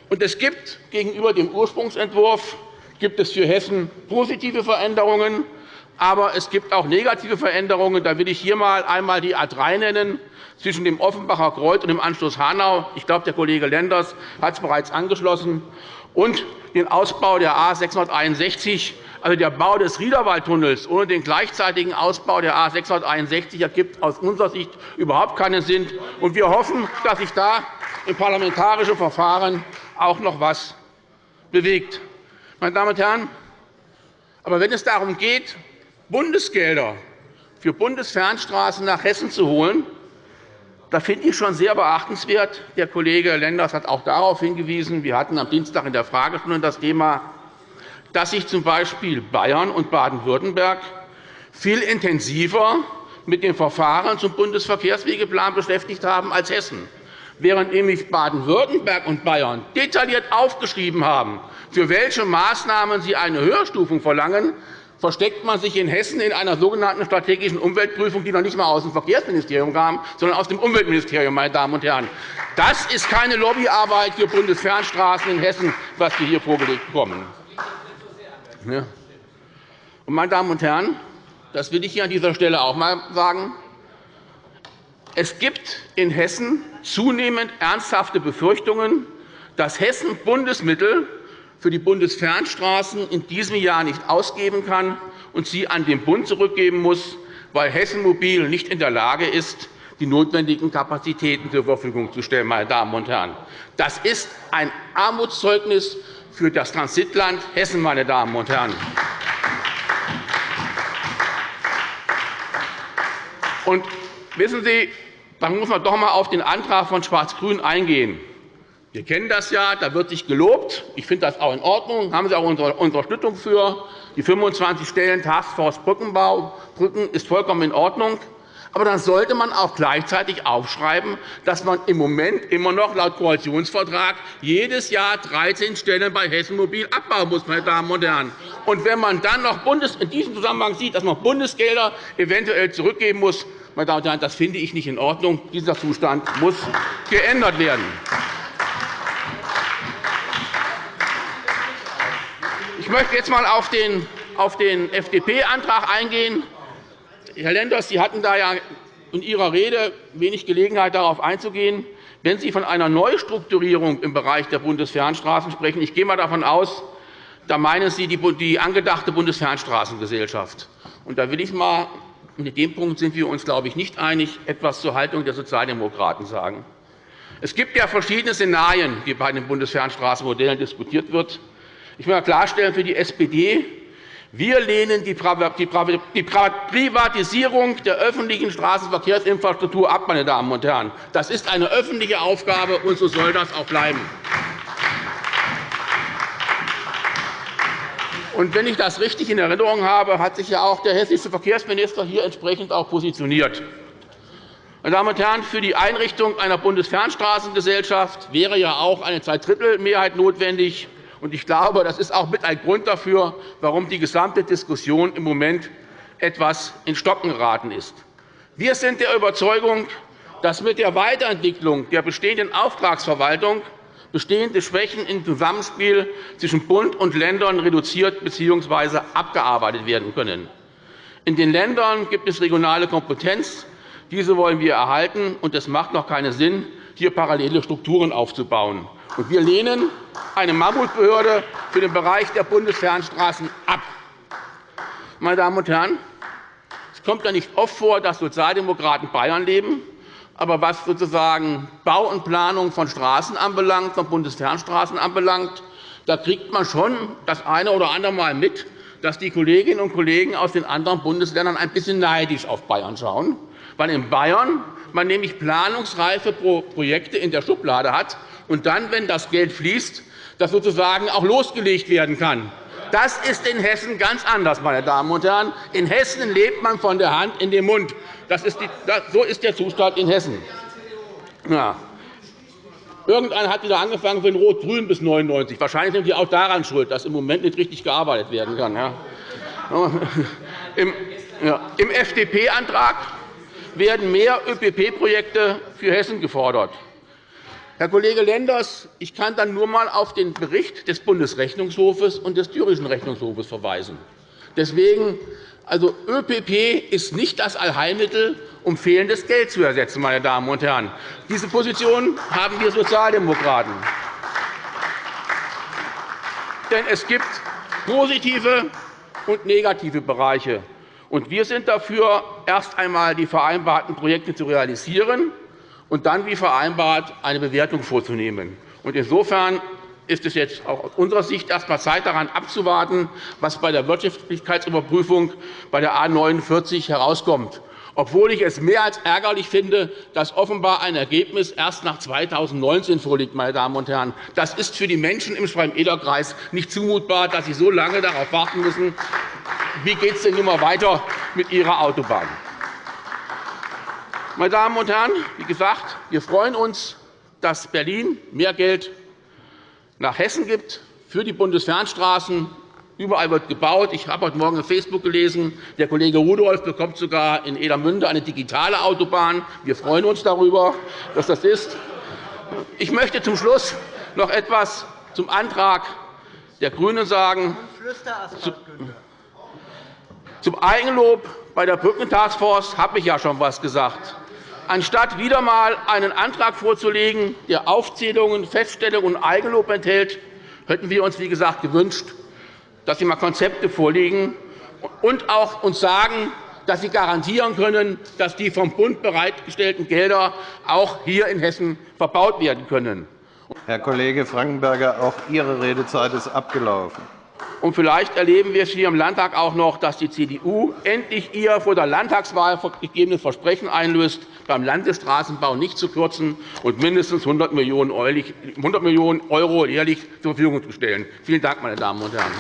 Und es gibt gegenüber dem Ursprungsentwurf gibt es für Hessen positive Veränderungen, aber es gibt auch negative Veränderungen. Da will ich hier einmal die A 3 nennen zwischen dem Offenbacher Kreuz und dem Anschluss Hanau. Ich glaube, der Kollege Lenders hat es bereits angeschlossen. Und den Ausbau der A 661 also der Bau des Riederwaldtunnels ohne den gleichzeitigen Ausbau der A 661 ergibt aus unserer Sicht überhaupt keinen Sinn. Wir hoffen, dass sich da im parlamentarischen Verfahren auch noch etwas bewegt. Meine Damen und Herren, aber wenn es darum geht, Bundesgelder für Bundesfernstraßen nach Hessen zu holen, da finde ich schon sehr beachtenswert. Der Kollege Lenders hat auch darauf hingewiesen. Wir hatten am Dienstag in der Fragestunde das Thema dass sich z.B. Bayern und Baden-Württemberg viel intensiver mit den Verfahren zum Bundesverkehrswegeplan beschäftigt haben als Hessen. Während nämlich Baden-Württemberg und Bayern detailliert aufgeschrieben haben, für welche Maßnahmen sie eine Höherstufung verlangen, versteckt man sich in Hessen in einer sogenannten strategischen Umweltprüfung, die noch nicht einmal aus dem Verkehrsministerium kam, sondern aus dem Umweltministerium. Meine Damen und Herren. Das ist keine Lobbyarbeit für Bundesfernstraßen in Hessen, was wir hier vorgelegt bekommen. Meine Damen und Herren, das will ich hier an dieser Stelle auch einmal sagen. Es gibt in Hessen zunehmend ernsthafte Befürchtungen, dass Hessen Bundesmittel für die Bundesfernstraßen in diesem Jahr nicht ausgeben kann und sie an den Bund zurückgeben muss, weil Hessen Mobil nicht in der Lage ist, die notwendigen Kapazitäten zur Verfügung zu stellen. Meine Damen und Herren. Das ist ein Armutszeugnis für das Transitland Hessen, meine Damen und Herren. Und wissen Sie, dann muss man doch einmal auf den Antrag von Schwarz-Grün eingehen. Wir kennen das ja, da wird sich gelobt. Ich finde das auch in Ordnung. Da haben Sie auch unsere Unterstützung für. Die 25 Stellen Taskforce Brückenbau Brücken ist vollkommen in Ordnung. Aber dann sollte man auch gleichzeitig aufschreiben, dass man im Moment immer noch laut Koalitionsvertrag jedes Jahr 13 Stellen bei Hessen Mobil abbauen muss. Meine Damen und Herren. Und wenn man dann noch in diesem Zusammenhang sieht, dass man Bundesgelder eventuell zurückgeben muss, meine Damen und Herren, das finde ich nicht in Ordnung. Dieser Zustand muss geändert werden. Ich möchte jetzt einmal auf den FDP-Antrag eingehen. Herr Lenders, Sie hatten da ja in Ihrer Rede wenig Gelegenheit, darauf einzugehen. Wenn Sie von einer Neustrukturierung im Bereich der Bundesfernstraßen sprechen, ich gehe einmal davon aus, da meinen Sie die angedachte Bundesfernstraßengesellschaft. Und da will ich mal, in dem Punkt sind wir uns, glaube ich, nicht einig, etwas zur Haltung der Sozialdemokraten sagen. Es gibt ja verschiedene Szenarien, die bei den Bundesfernstraßenmodellen diskutiert wird. Ich will klarstellen, für die SPD wir lehnen die Privatisierung der öffentlichen Straßenverkehrsinfrastruktur ab. Meine Damen und Herren. Das ist eine öffentliche Aufgabe, und so soll das auch bleiben. Und wenn ich das richtig in Erinnerung habe, hat sich ja auch der hessische Verkehrsminister hier entsprechend auch positioniert. Meine Damen und Herren, für die Einrichtung einer Bundesfernstraßengesellschaft wäre ja auch eine Zweidrittelmehrheit notwendig. Ich glaube, das ist auch mit ein Grund dafür, warum die gesamte Diskussion im Moment etwas in Stocken geraten ist. Wir sind der Überzeugung, dass mit der Weiterentwicklung der bestehenden Auftragsverwaltung bestehende Schwächen im Zusammenspiel zwischen Bund und Ländern reduziert bzw. abgearbeitet werden können. In den Ländern gibt es regionale Kompetenz. Diese wollen wir erhalten, und es macht noch keinen Sinn, hier parallele Strukturen aufzubauen. Wir lehnen eine Mammutbehörde für den Bereich der Bundesfernstraßen ab. Meine Damen und Herren, es kommt ja nicht oft vor, dass Sozialdemokraten Bayern leben. Aber was sozusagen Bau und Planung von Straßen anbelangt, von Bundesfernstraßen anbelangt, da kriegt man schon das eine oder andere Mal mit, dass die Kolleginnen und Kollegen aus den anderen Bundesländern ein bisschen neidisch auf Bayern schauen, weil in Bayern man nämlich planungsreife Projekte in der Schublade hat und dann, wenn das Geld fließt, das sozusagen auch losgelegt werden kann. Das ist in Hessen ganz anders, meine Damen und Herren. In Hessen lebt man von der Hand in den Mund. Das ist die, das, so ist der Zustand in Hessen. Ja. Irgendeiner hat wieder angefangen den Rot-Grün bis 99. Wahrscheinlich sind die auch daran schuld, dass im Moment nicht richtig gearbeitet werden kann. Ja. Im, ja. Im FDP-Antrag werden mehr ÖPP-Projekte für Hessen gefordert. Herr Kollege Lenders, ich kann dann nur einmal auf den Bericht des Bundesrechnungshofes und des Thüringischen Rechnungshofes verweisen. Deswegen, also ÖPP ist nicht das Allheilmittel, um fehlendes Geld zu ersetzen. Meine Damen und Herren. Diese Position haben wir Sozialdemokraten. Denn es gibt positive und negative Bereiche. wir sind dafür, erst einmal die vereinbarten Projekte zu realisieren und dann, wie vereinbart, eine Bewertung vorzunehmen. Insofern ist es jetzt auch aus unserer Sicht erst einmal Zeit, daran abzuwarten, was bei der Wirtschaftlichkeitsüberprüfung bei der A 49 herauskommt. Obwohl ich es mehr als ärgerlich finde, dass offenbar ein Ergebnis erst nach 2019 vorliegt. Meine Damen und Herren. Das ist für die Menschen im Schwalm-Eder-Kreis nicht zumutbar, dass sie so lange darauf warten müssen. Wie geht es denn nun weiter mit Ihrer Autobahn? Meine Damen und Herren, wie gesagt, wir freuen uns, dass Berlin mehr Geld nach Hessen gibt für die Bundesfernstraßen. Überall wird gebaut. Ich habe heute Morgen auf Facebook gelesen, der Kollege Rudolph bekommt sogar in Edermünde eine digitale Autobahn. Wir freuen uns darüber, dass das ist. Ich möchte zum Schluss noch etwas zum Antrag der GRÜNEN sagen. Zum Eigenlob bei der Brückentaskforce habe ich ja schon etwas gesagt anstatt wieder einmal einen Antrag vorzulegen, der Aufzählungen, Feststellungen und Eigenlob enthält, hätten wir uns, wie gesagt, gewünscht, dass Sie einmal Konzepte vorlegen und auch uns sagen, dass Sie garantieren können, dass die vom Bund bereitgestellten Gelder auch hier in Hessen verbaut werden können. Herr Kollege Frankenberger, auch Ihre Redezeit ist abgelaufen. Und vielleicht erleben wir es hier im Landtag auch noch, dass die CDU endlich ihr vor der Landtagswahl gegebenes Versprechen einlöst, beim Landesstraßenbau nicht zu kürzen und mindestens 100 Millionen € jährlich zur Verfügung zu stellen. Vielen Dank, meine Damen und Herren.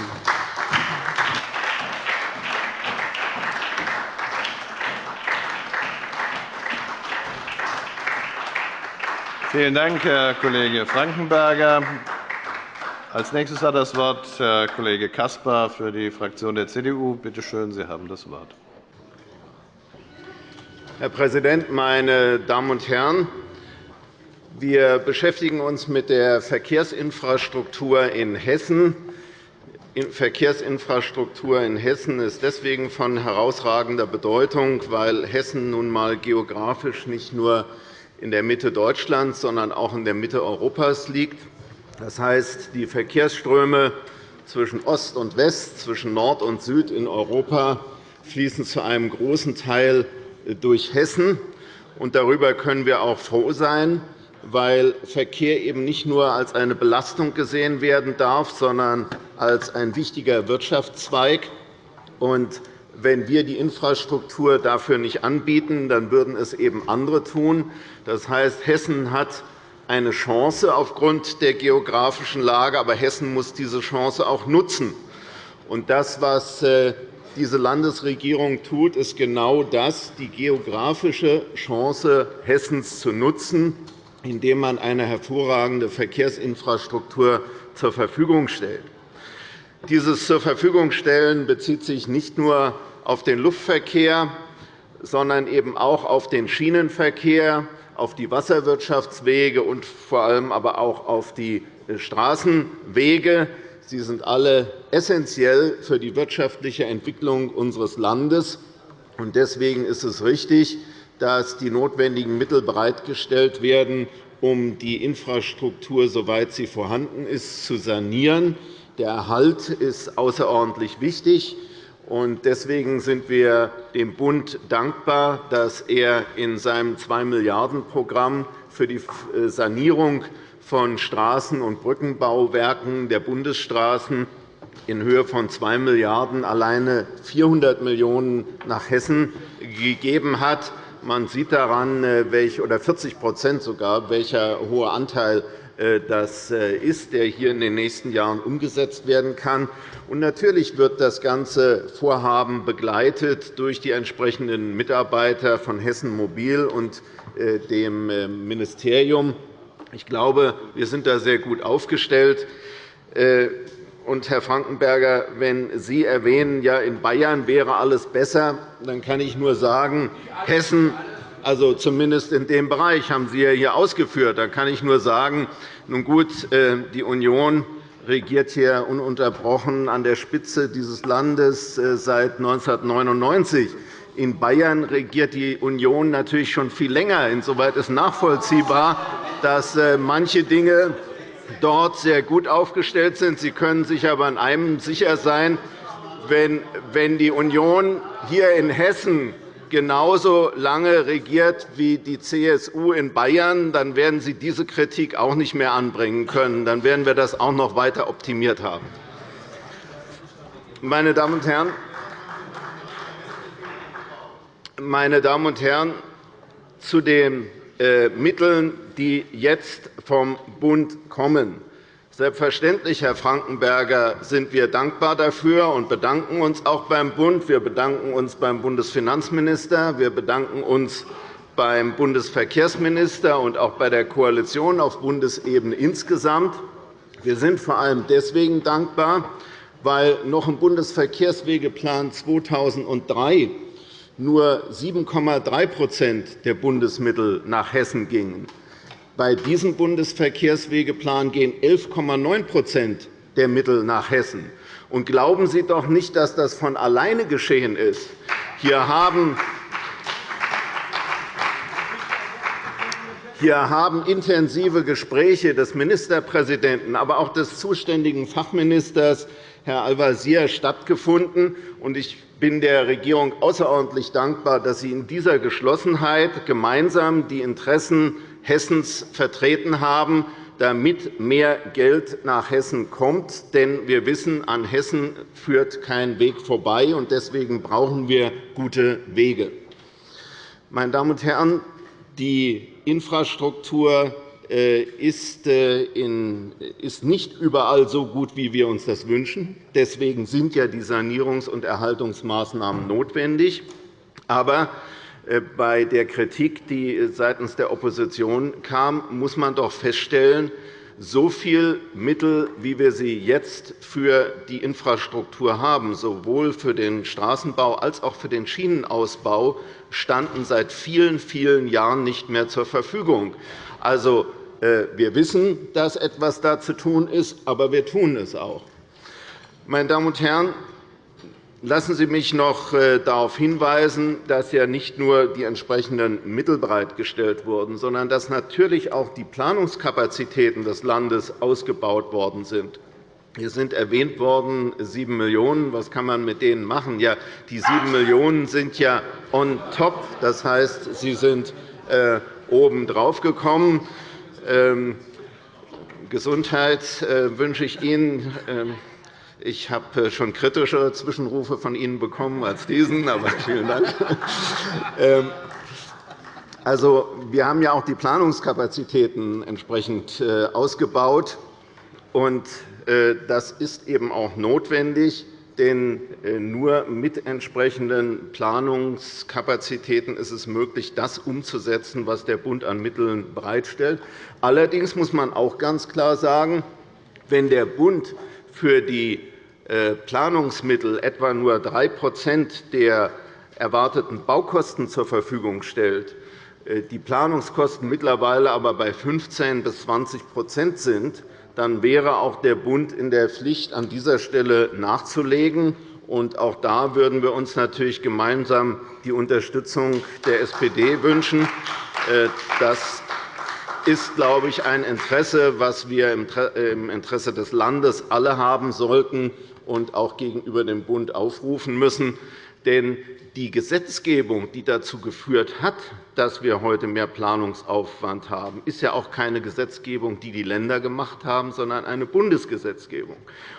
Vielen Dank, Herr Kollege Frankenberger. Als nächstes hat das Wort Herr Kollege Caspar für die Fraktion der CDU. Bitte schön, Sie haben das Wort. Herr Präsident, meine Damen und Herren! Wir beschäftigen uns mit der Verkehrsinfrastruktur in Hessen. Verkehrsinfrastruktur in Hessen ist deswegen von herausragender Bedeutung, weil Hessen nun einmal geografisch nicht nur in der Mitte Deutschlands, sondern auch in der Mitte Europas liegt. Das heißt, die Verkehrsströme zwischen Ost und West, zwischen Nord und Süd in Europa fließen zu einem großen Teil durch Hessen. Darüber können wir auch froh sein, weil Verkehr eben nicht nur als eine Belastung gesehen werden darf, sondern als ein wichtiger Wirtschaftszweig. wenn wir die Infrastruktur dafür nicht anbieten, dann würden es eben andere tun. Das heißt, Hessen hat eine Chance aufgrund der geografischen Lage, aber Hessen muss diese Chance auch nutzen. das, was äh, diese Landesregierung tut, ist genau das, die geografische Chance Hessens zu nutzen, indem man eine hervorragende Verkehrsinfrastruktur zur Verfügung stellt. Dieses zur Verfügung stellen bezieht sich nicht nur auf den Luftverkehr, sondern eben auch auf den Schienenverkehr, auf die Wasserwirtschaftswege und vor allem aber auch auf die Straßenwege. Sie sind alle essentiell für die wirtschaftliche Entwicklung unseres Landes. Deswegen ist es richtig, dass die notwendigen Mittel bereitgestellt werden, um die Infrastruktur, soweit sie vorhanden ist, zu sanieren. Der Erhalt ist außerordentlich wichtig. Deswegen sind wir dem Bund dankbar, dass er in seinem 2-Milliarden-Programm für die Sanierung von Straßen- und Brückenbauwerken der Bundesstraßen in Höhe von 2 Milliarden € alleine 400 Millionen € nach Hessen gegeben hat. Man sieht daran, oder 40 sogar, welcher hohe Anteil äh, das äh, ist, der hier in den nächsten Jahren umgesetzt werden kann. Und natürlich wird das ganze Vorhaben begleitet durch die entsprechenden Mitarbeiter von Hessen Mobil und äh, dem Ministerium. Ich glaube, wir sind da sehr gut aufgestellt. Und, Herr Frankenberger, wenn Sie erwähnen, ja, in Bayern wäre alles besser, dann kann ich nur sagen, Hessen also zumindest in dem Bereich haben Sie ja hier ausgeführt. Da kann ich nur sagen, nun gut, äh, die Union regiert hier ununterbrochen an der Spitze dieses Landes äh, seit 1999. In Bayern regiert die Union natürlich schon viel länger. Insoweit ist nachvollziehbar, dass äh, manche Dinge dort sehr gut aufgestellt sind. Sie können sich aber an einem sicher sein, wenn die Union hier in Hessen genauso lange regiert wie die CSU in Bayern, dann werden Sie diese Kritik auch nicht mehr anbringen können. Dann werden wir das auch noch weiter optimiert haben. Meine Damen und Herren, meine Damen und Herren, zu den äh, Mitteln, die jetzt vom Bund kommen. Selbstverständlich, Herr Frankenberger, sind wir dankbar dafür und bedanken uns auch beim Bund. Wir bedanken uns beim Bundesfinanzminister. Wir bedanken uns beim Bundesverkehrsminister und auch bei der Koalition auf Bundesebene insgesamt. Wir sind vor allem deswegen dankbar, weil noch im Bundesverkehrswegeplan 2003 nur 7,3% der Bundesmittel nach Hessen gingen. Bei diesem Bundesverkehrswegeplan gehen 11,9% der Mittel nach Hessen. Und glauben Sie doch nicht, dass das von alleine geschehen ist. Hier haben Hier haben intensive Gespräche des Ministerpräsidenten, aber auch des zuständigen Fachministers, Herr Al-Wazir, stattgefunden. Ich bin der Regierung außerordentlich dankbar, dass sie in dieser Geschlossenheit gemeinsam die Interessen Hessens vertreten haben, damit mehr Geld nach Hessen kommt. Denn wir wissen, an Hessen führt kein Weg vorbei, und deswegen brauchen wir gute Wege. Meine Damen und Herren, die Infrastruktur äh, äh, ist nicht überall so gut, wie wir uns das wünschen. Deswegen sind ja die Sanierungs- und Erhaltungsmaßnahmen notwendig. Aber bei der Kritik, die seitens der Opposition kam, muss man doch feststellen, so viele Mittel, wie wir sie jetzt für die Infrastruktur haben, sowohl für den Straßenbau als auch für den Schienenausbau, standen seit vielen, vielen Jahren nicht mehr zur Verfügung. Also, äh, wir wissen, dass etwas da zu tun ist, aber wir tun es auch. Meine Damen und Herren, Lassen Sie mich noch äh, darauf hinweisen, dass ja nicht nur die entsprechenden Mittel bereitgestellt wurden, sondern dass natürlich auch die Planungskapazitäten des Landes ausgebaut worden sind. Hier sind erwähnt worden 7 Millionen €. Was kann man mit denen machen? Ja, die 7 Millionen € sind ja on top. Das heißt, sie sind äh, oben drauf gekommen. Ähm, Gesundheit äh, wünsche ich Ihnen. Ich habe äh, schon kritischere Zwischenrufe von Ihnen bekommen als diesen, aber vielen Dank. Ähm, also, wir haben ja auch die Planungskapazitäten entsprechend äh, ausgebaut. Äh, das ist eben auch notwendig, denn nur mit entsprechenden Planungskapazitäten ist es möglich, das umzusetzen, was der Bund an Mitteln bereitstellt. Allerdings muss man auch ganz klar sagen, wenn der Bund für die Planungsmittel etwa nur 3% der erwarteten Baukosten zur Verfügung stellt, äh, die Planungskosten mittlerweile aber bei 15 bis 20% sind, dann wäre auch der Bund in der Pflicht, an dieser Stelle nachzulegen. auch da würden wir uns natürlich gemeinsam die Unterstützung der SPD wünschen, äh, dass ist, glaube ich, ein Interesse, das wir im Interesse des Landes alle haben sollten und auch gegenüber dem Bund aufrufen müssen. Denn die Gesetzgebung, die dazu geführt hat, dass wir heute mehr Planungsaufwand haben, ist ja auch keine Gesetzgebung, die die Länder gemacht haben, sondern eine Bundesgesetzgebung.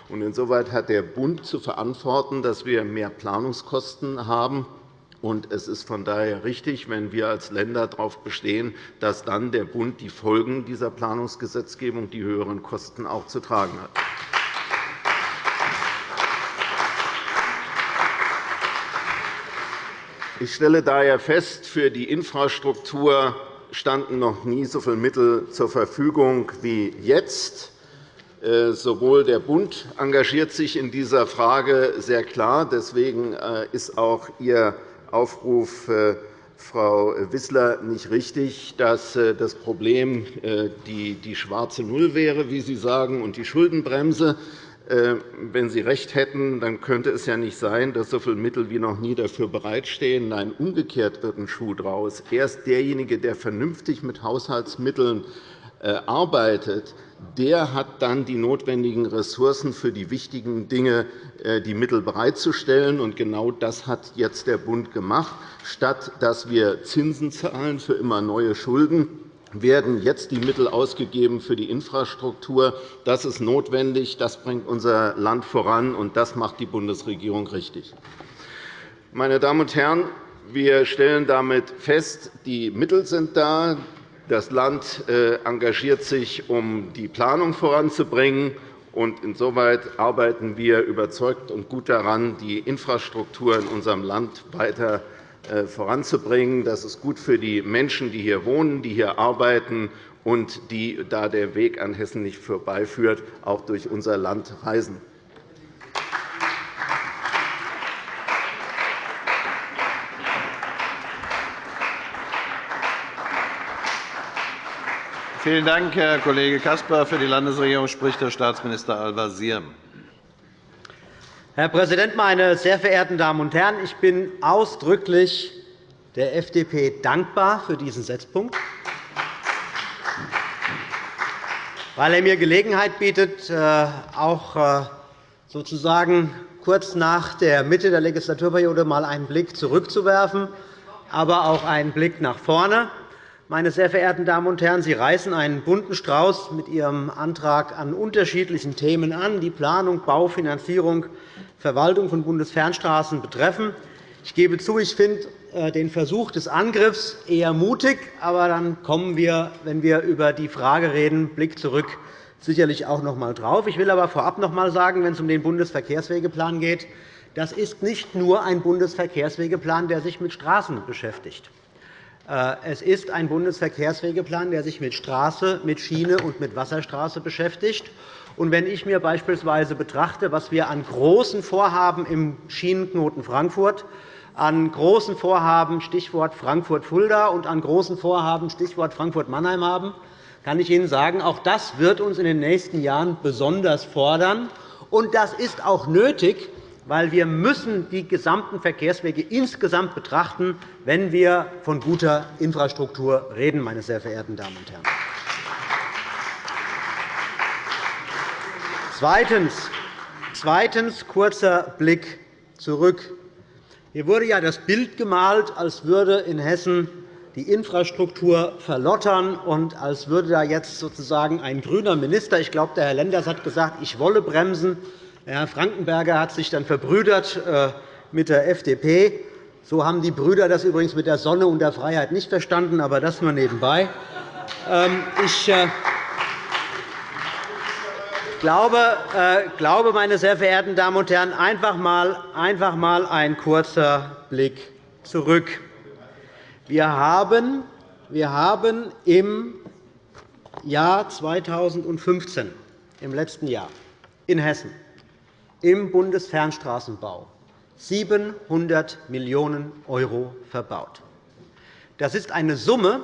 Insoweit hat der Bund zu verantworten, dass wir mehr Planungskosten haben. Es ist von daher richtig, wenn wir als Länder darauf bestehen, dass dann der Bund die Folgen dieser Planungsgesetzgebung, die höheren Kosten, auch zu tragen hat. Ich stelle daher fest, für die Infrastruktur standen noch nie so viele Mittel zur Verfügung wie jetzt. Äh, sowohl der Bund engagiert sich in dieser Frage sehr klar. Deswegen äh, ist auch Ihr Aufruf, äh, Frau Wissler, nicht richtig, dass das Problem die schwarze Null wäre, wie Sie sagen, und die Schuldenbremse. Äh, wenn Sie recht hätten, dann könnte es ja nicht sein, dass so viele Mittel wie noch nie dafür bereitstehen. Nein, umgekehrt wird ein Schuh daraus. Erst derjenige, der vernünftig mit Haushaltsmitteln äh, arbeitet, der hat dann die notwendigen Ressourcen für die wichtigen Dinge, äh, die Mittel bereitzustellen. Genau das hat jetzt der Bund gemacht. Statt dass wir Zinsen zahlen für immer neue Schulden, werden jetzt die Mittel ausgegeben für die Infrastruktur. Das ist notwendig, das bringt unser Land voran, und das macht die Bundesregierung richtig. Meine Damen und Herren, wir stellen damit fest, die Mittel sind da. Das Land äh, engagiert sich, um die Planung voranzubringen. Insoweit arbeiten wir überzeugt und gut daran, die Infrastruktur in unserem Land weiter äh, voranzubringen. Das ist gut für die Menschen, die hier wohnen, die hier arbeiten und die, da der Weg an Hessen nicht vorbeiführt, auch durch unser Land reisen. Vielen Dank, Herr Kollege Caspar. Für die Landesregierung spricht Herr Staatsminister Al-Wazir. Herr Präsident, meine sehr verehrten Damen und Herren! Ich bin ausdrücklich der FDP dankbar für diesen Setzpunkt, weil er mir Gelegenheit bietet, äh, auch äh, sozusagen kurz nach der Mitte der Legislaturperiode einmal einen Blick zurückzuwerfen, aber auch einen Blick nach vorne. Meine sehr verehrten Damen und Herren, Sie reißen einen bunten Strauß mit Ihrem Antrag an unterschiedlichen Themen an, die Planung, Bau, Finanzierung, Verwaltung von Bundesfernstraßen betreffen. Ich gebe zu, ich finde äh, den Versuch des Angriffs eher mutig. Aber dann kommen wir, wenn wir über die Frage reden, Blick zurück, sicherlich auch noch einmal drauf. Ich will aber vorab noch einmal sagen, wenn es um den Bundesverkehrswegeplan geht, das ist nicht nur ein Bundesverkehrswegeplan, der sich mit Straßen beschäftigt. Äh, es ist ein Bundesverkehrswegeplan, der sich mit Straße, mit Schiene und mit Wasserstraße beschäftigt. Und wenn ich mir beispielsweise betrachte, was wir an großen Vorhaben im Schienenknoten Frankfurt, an großen Vorhaben Stichwort Frankfurt-Fulda und an großen Vorhaben Stichwort Frankfurt-Mannheim haben, kann ich Ihnen sagen, auch das wird uns in den nächsten Jahren besonders fordern. Und das ist auch nötig, weil wir müssen die gesamten Verkehrswege insgesamt betrachten, wenn wir von guter Infrastruktur reden, meine sehr verehrten Damen und Herren. Zweitens, zweitens kurzer Blick zurück. Hier wurde ja das Bild gemalt, als würde in Hessen die Infrastruktur verlottern und als würde da jetzt sozusagen ein grüner Minister, ich glaube, der Herr Lenders hat gesagt, ich wolle bremsen, Herr Frankenberger hat sich dann verbrüdert äh, mit der FDP. So haben die Brüder das übrigens mit der Sonne und der Freiheit nicht verstanden, aber das nur nebenbei. Ähm, ich äh, äh, glaube, meine sehr verehrten Damen und Herren, einfach einmal ein kurzer Blick zurück. Wir haben, wir haben im Jahr 2015, im letzten Jahr, in Hessen im Bundesfernstraßenbau 700 Millionen € verbaut. Das ist eine Summe,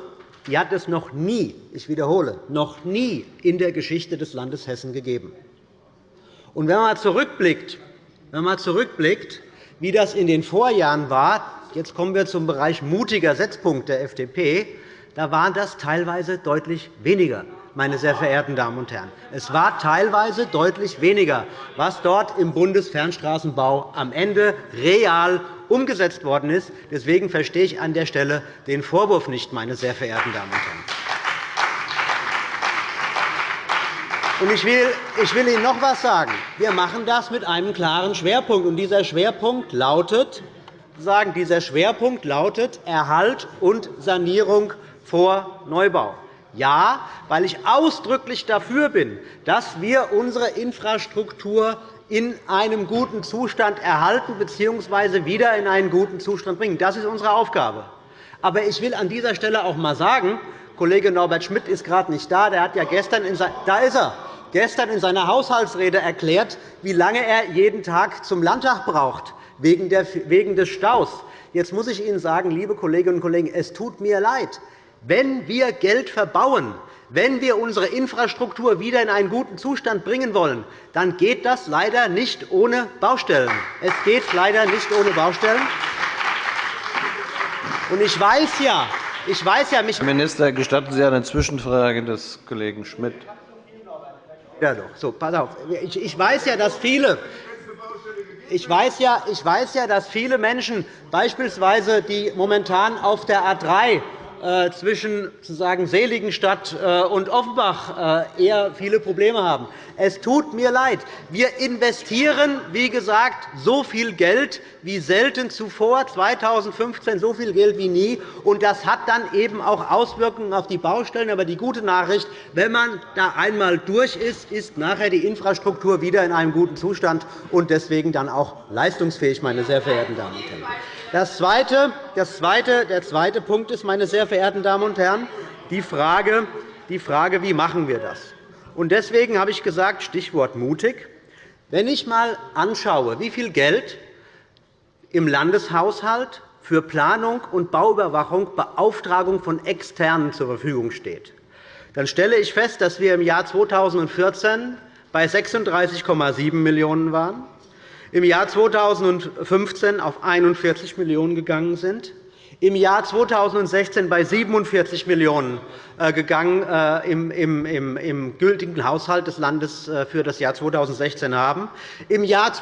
die hat es noch nie, ich wiederhole, noch nie in der Geschichte des Landes Hessen gegeben. Und wenn man zurückblickt, wenn man zurückblickt, wie das in den Vorjahren war, jetzt kommen wir zum Bereich mutiger Setzpunkt der FDP, da waren das teilweise deutlich weniger meine sehr verehrten Damen und Herren. Es war teilweise deutlich weniger, was dort im Bundesfernstraßenbau am Ende real umgesetzt worden ist. Deswegen verstehe ich an der Stelle den Vorwurf nicht, meine sehr verehrten Damen und Herren. Ich will, Ihnen noch etwas sagen. Wir machen das mit einem klaren Schwerpunkt. Dieser Schwerpunkt lautet, dieser Schwerpunkt lautet Erhalt und Sanierung vor Neubau. Ja, weil ich ausdrücklich dafür bin, dass wir unsere Infrastruktur in einem guten Zustand erhalten bzw. wieder in einen guten Zustand bringen. Das ist unsere Aufgabe. Aber ich will an dieser Stelle auch einmal sagen, Kollege Norbert Schmidt ist gerade nicht da. Der hat ja gestern in da ist er gestern in seiner Haushaltsrede erklärt, wie lange er jeden Tag zum Landtag braucht, wegen des Staus. Jetzt muss ich Ihnen sagen, liebe Kolleginnen und Kollegen, es tut mir leid. Wenn wir Geld verbauen, wenn wir unsere Infrastruktur wieder in einen guten Zustand bringen wollen, dann geht das leider nicht ohne Baustellen. Es geht leider nicht ohne Baustellen. Und ich weiß ja, ich weiß ja, mich Herr Minister, gestatten Sie eine Zwischenfrage des Kollegen Schmidt? Ja, doch. So, pass auf. Ich weiß ja, dass viele ich weiß, ja, ich weiß ja, dass viele Menschen, beispielsweise die momentan auf der A 3 äh, zwischen sozusagen Seligenstadt äh, und Offenbach äh, eher viele Probleme haben. Es tut mir leid. Wir investieren, wie gesagt, so viel Geld wie selten zuvor, 2015 so viel Geld wie nie. Und das hat dann eben auch Auswirkungen auf die Baustellen. Aber die gute Nachricht, wenn man da einmal durch ist, ist nachher die Infrastruktur wieder in einem guten Zustand und deswegen dann auch leistungsfähig, meine sehr verehrten Damen und Herren. Das zweite, das zweite, der zweite Punkt ist, meine sehr verehrten Damen und Herren, die Frage, die Frage wie machen wir das? Deswegen habe ich gesagt, Stichwort mutig. Wenn ich einmal anschaue, wie viel Geld im Landeshaushalt für Planung und Bauüberwachung, Beauftragung von Externen zur Verfügung steht, dann stelle ich fest, dass wir im Jahr 2014 bei 36,7 Millionen € waren, im Jahr 2015 auf 41 Millionen € gegangen sind, im Jahr 2016 bei 47 Millionen € gegangen äh, im gültigen Haushalt des Landes äh, für das Jahr 2016 haben, im Jahr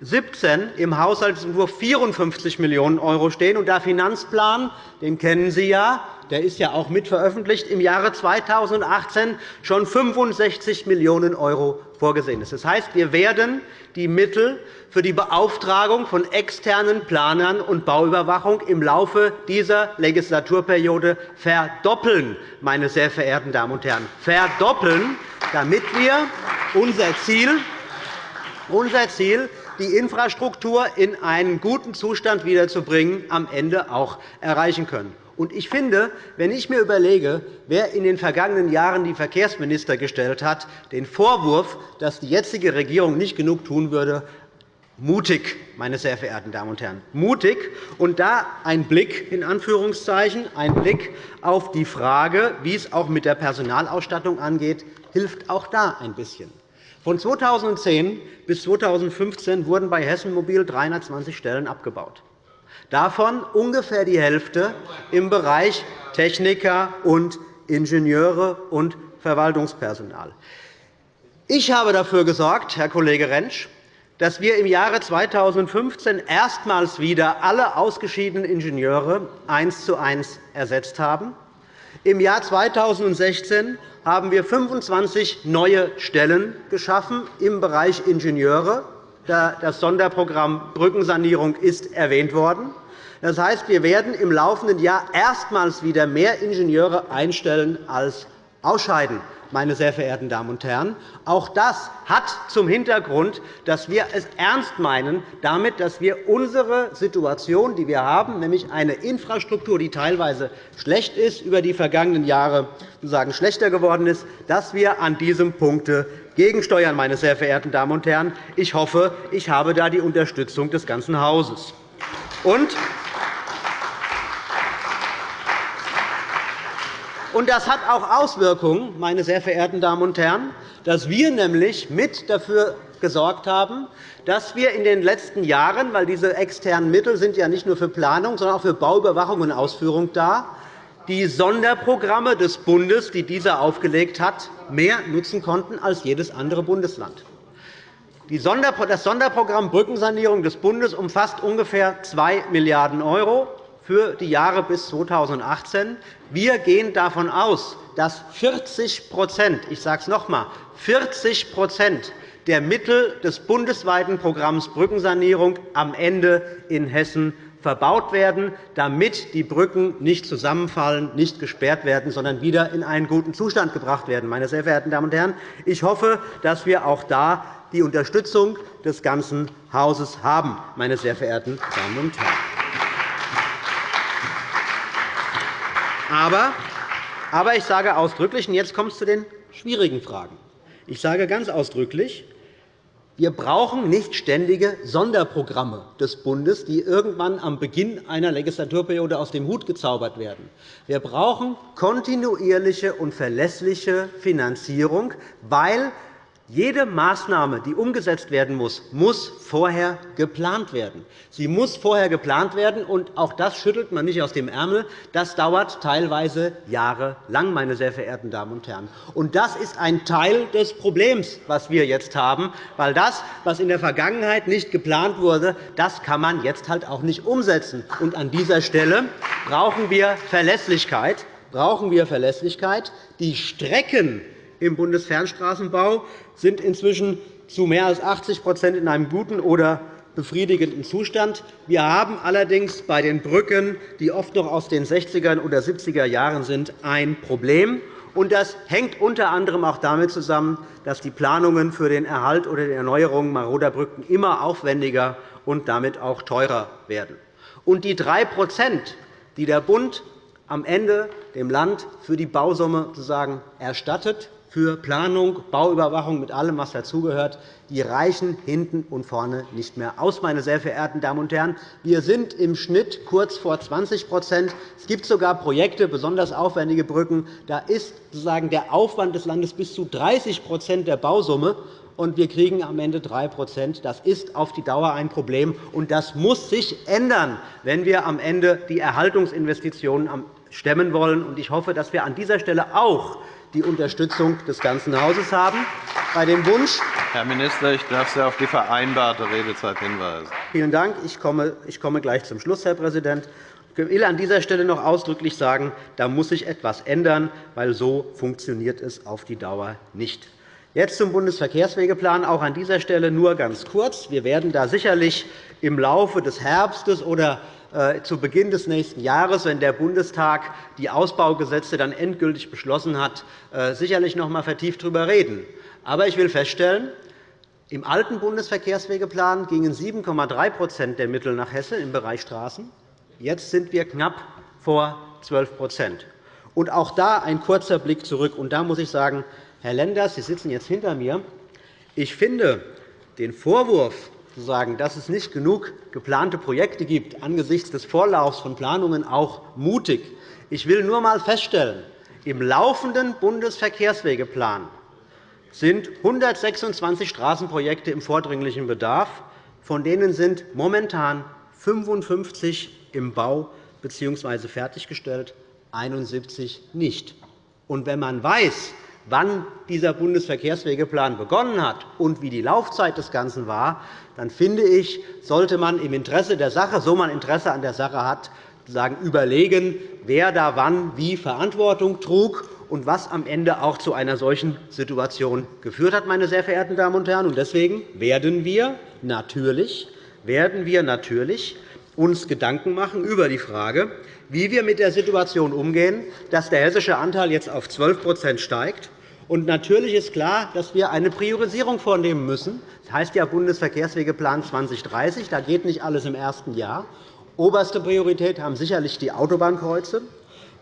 2017 im Haushaltsentwurf 54 Millionen € stehen und der Finanzplan, den kennen Sie ja, der ist ja auch mit veröffentlicht, im Jahre 2018 schon 65 Millionen € vorgesehen ist. Das heißt, wir werden die Mittel für die Beauftragung von externen Planern und Bauüberwachung im Laufe dieser Legislaturperiode verdoppeln, meine sehr verehrten Damen und Herren, verdoppeln, damit wir unser Ziel, unser Ziel die Infrastruktur in einen guten Zustand wiederzubringen, am Ende auch erreichen können. Ich finde, wenn ich mir überlege, wer in den vergangenen Jahren die Verkehrsminister gestellt hat, den Vorwurf, dass die jetzige Regierung nicht genug tun würde, mutig, meine sehr verehrten Damen und Herren, mutig. Und da ein Blick in Anführungszeichen, ein Blick auf die Frage, wie es auch mit der Personalausstattung angeht, hilft auch da ein bisschen. Von 2010 bis 2015 wurden bei Hessen Mobil 320 Stellen abgebaut davon ungefähr die Hälfte im Bereich Techniker und Ingenieure und Verwaltungspersonal. Ich habe dafür gesorgt, Herr Kollege Rentsch, dass wir im Jahre 2015 erstmals wieder alle ausgeschiedenen Ingenieure eins zu eins ersetzt haben. Im Jahr 2016 haben wir 25 neue Stellen geschaffen im Bereich Ingenieure das Sonderprogramm Brückensanierung ist erwähnt worden. Das heißt, wir werden im laufenden Jahr erstmals wieder mehr Ingenieure einstellen als ausscheiden. Meine sehr verehrten Damen und Herren. Auch das hat zum Hintergrund, dass wir es ernst meinen, damit, dass wir unsere Situation, die wir haben, nämlich eine Infrastruktur, die teilweise schlecht ist, über die vergangenen Jahre sozusagen schlechter geworden ist, dass wir an diesem Punkt gegensteuern, meine sehr verehrten Damen und Herren. Ich hoffe, ich habe da die Unterstützung des ganzen Hauses. Und das hat auch Auswirkungen, meine sehr verehrten Damen und Herren, dass wir nämlich mit dafür gesorgt haben, dass wir in den letzten Jahren, weil diese externen Mittel sind ja nicht nur für Planung, sondern auch für Bauüberwachung und Ausführung da, die Sonderprogramme des Bundes, die dieser aufgelegt hat, mehr nutzen konnten als jedes andere Bundesland. Das Sonderprogramm Brückensanierung des Bundes umfasst ungefähr 2 Milliarden € für die Jahre bis 2018. Wir gehen davon aus, dass 40 ich sage es noch einmal, 40 der Mittel des bundesweiten Programms Brückensanierung am Ende in Hessen verbaut werden, damit die Brücken nicht zusammenfallen, nicht gesperrt werden, sondern wieder in einen guten Zustand gebracht werden. Meine sehr verehrten Damen und Herren, ich hoffe, dass wir auch da die Unterstützung des ganzen Hauses haben. Meine sehr verehrten Damen und Herren. Aber, aber ich sage ausdrücklich, und jetzt kommt es zu den schwierigen Fragen. Ich sage ganz ausdrücklich, wir brauchen nicht ständige Sonderprogramme des Bundes, die irgendwann am Beginn einer Legislaturperiode aus dem Hut gezaubert werden. Wir brauchen kontinuierliche und verlässliche Finanzierung, weil jede Maßnahme, die umgesetzt werden muss, muss vorher geplant werden. Sie muss vorher geplant werden, und auch das schüttelt man nicht aus dem Ärmel. Das dauert teilweise jahrelang, meine sehr verehrten Damen und Herren. Und das ist ein Teil des Problems, das wir jetzt haben, weil das, was in der Vergangenheit nicht geplant wurde, das kann man jetzt halt auch nicht umsetzen. Und an dieser Stelle brauchen wir Verlässlichkeit. Brauchen wir Verlässlichkeit. Die Strecken im Bundesfernstraßenbau sind inzwischen zu mehr als 80% in einem guten oder befriedigenden Zustand. Wir haben allerdings bei den Brücken, die oft noch aus den 60er oder 70er Jahren sind, ein Problem. Das hängt unter anderem auch damit zusammen, dass die Planungen für den Erhalt oder die Erneuerung maroder Brücken immer aufwendiger und damit auch teurer werden. Und die 3% die der Bund am Ende dem Land für die Bausumme sozusagen erstattet, für Planung, Bauüberwachung mit allem, was dazugehört, die reichen hinten und vorne nicht mehr aus. Meine sehr verehrten Damen und Herren. Wir sind im Schnitt kurz vor 20% Es gibt sogar Projekte, besonders aufwendige Brücken. Da ist sozusagen der Aufwand des Landes bis zu 30% der Bausumme und wir kriegen am Ende 3% Das ist auf die Dauer ein Problem, und das muss sich ändern, wenn wir am Ende die Erhaltungsinvestitionen stemmen wollen. Ich hoffe, dass wir an dieser Stelle auch die Unterstützung des ganzen Hauses haben. Bei dem Wunsch Herr Minister, ich darf Sie auf die vereinbarte Redezeit hinweisen. Vielen Dank. Ich komme, ich komme gleich zum Schluss, Herr Präsident. Ich will an dieser Stelle noch ausdrücklich sagen, da muss sich etwas ändern, weil so funktioniert es auf die Dauer nicht. Jetzt zum Bundesverkehrswegeplan. Auch an dieser Stelle nur ganz kurz. Wir werden da sicherlich im Laufe des Herbstes oder zu Beginn des nächsten Jahres, wenn der Bundestag die Ausbaugesetze dann endgültig beschlossen hat, äh, sicherlich noch einmal vertieft darüber reden. Aber ich will feststellen, im alten Bundesverkehrswegeplan gingen 7,3% der Mittel nach Hessen im Bereich Straßen. Jetzt sind wir knapp vor 12% Und Auch da ein kurzer Blick zurück. Und da muss ich sagen, Herr Lenders, Sie sitzen jetzt hinter mir. Ich finde den Vorwurf, zu sagen, dass es nicht genug geplante Projekte gibt, angesichts des Vorlaufs von Planungen auch mutig. Ich will nur einmal feststellen, im laufenden Bundesverkehrswegeplan sind 126 Straßenprojekte im vordringlichen Bedarf. Von denen sind momentan 55 im Bau bzw. fertiggestellt, 71 nicht. Und wenn man weiß, wann dieser Bundesverkehrswegeplan begonnen hat und wie die Laufzeit des Ganzen war, dann finde ich, sollte man im Interesse der Sache, so man Interesse an der Sache hat, überlegen, wer da wann wie Verantwortung trug und was am Ende auch zu einer solchen Situation geführt hat. Meine sehr verehrten Damen und Herren. Deswegen werden wir natürlich, werden wir natürlich uns Gedanken machen über die Frage, wie wir mit der Situation umgehen, dass der hessische Anteil jetzt auf 12% steigt und natürlich ist klar, dass wir eine Priorisierung vornehmen müssen. Das heißt ja Bundesverkehrswegeplan 2030. Da geht nicht alles im ersten Jahr. Oberste Priorität haben sicherlich die Autobahnkreuze.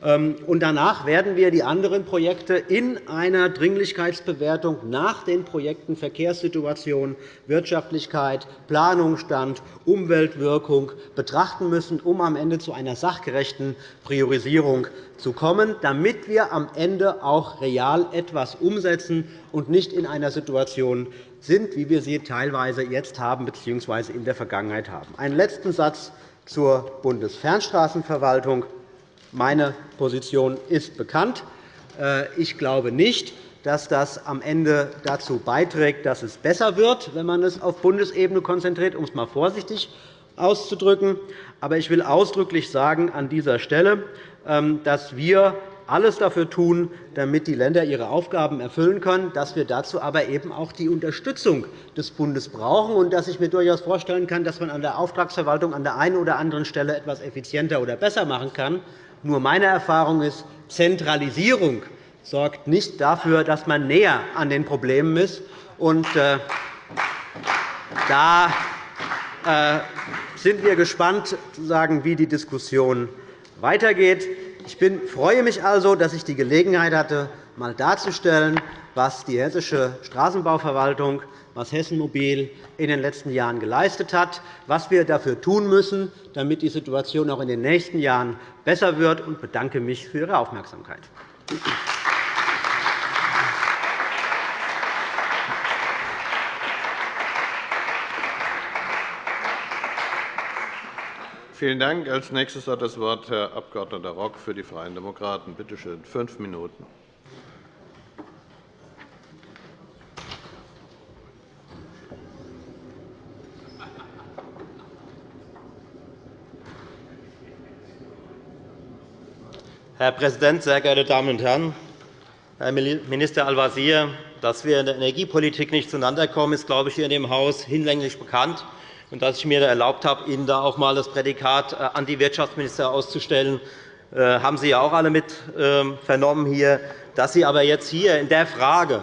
Ähm, und danach werden wir die anderen Projekte in einer Dringlichkeitsbewertung nach den Projekten Verkehrssituation, Wirtschaftlichkeit, Planungsstand, Umweltwirkung betrachten müssen, um am Ende zu einer sachgerechten Priorisierung zu kommen, damit wir am Ende auch real etwas umsetzen und nicht in einer Situation sind, wie wir sie teilweise jetzt haben bzw. in der Vergangenheit haben. Einen letzten Satz zur Bundesfernstraßenverwaltung. Meine Position ist bekannt. Äh, ich glaube nicht, dass das am Ende dazu beiträgt, dass es besser wird, wenn man es auf Bundesebene konzentriert, um es einmal vorsichtig auszudrücken. Aber ich will ausdrücklich sagen an dieser Stelle, ähm, dass wir alles dafür tun, damit die Länder ihre Aufgaben erfüllen können, dass wir dazu aber eben auch die Unterstützung des Bundes brauchen und dass ich mir durchaus vorstellen kann, dass man an der Auftragsverwaltung an der einen oder anderen Stelle etwas effizienter oder besser machen kann. Nur meine Erfahrung ist, Zentralisierung sorgt nicht dafür, dass man näher an den Problemen ist. Und, äh, da äh, sind wir gespannt, wie die Diskussion weitergeht. Ich freue mich also, dass ich die Gelegenheit hatte, einmal darzustellen, was die Hessische Straßenbauverwaltung, was Hessen Mobil in den letzten Jahren geleistet hat, was wir dafür tun müssen, damit die Situation auch in den nächsten Jahren besser wird, und bedanke mich für Ihre Aufmerksamkeit. Vielen Dank. Als nächstes hat das Wort Herr Abg. Rock für die Freien Demokraten. Bitte schön, fünf Minuten. Herr Präsident, sehr geehrte Damen und Herren! Herr Minister Al-Wazir, dass wir in der Energiepolitik nicht zueinander kommen, ist, glaube ich, hier in dem Haus hinlänglich bekannt und dass ich mir erlaubt habe, Ihnen da auch einmal das Prädikat äh, Anti-Wirtschaftsminister auszustellen, äh, haben Sie ja auch alle mit ähm, vernommen hier. Dass Sie aber jetzt hier in der Frage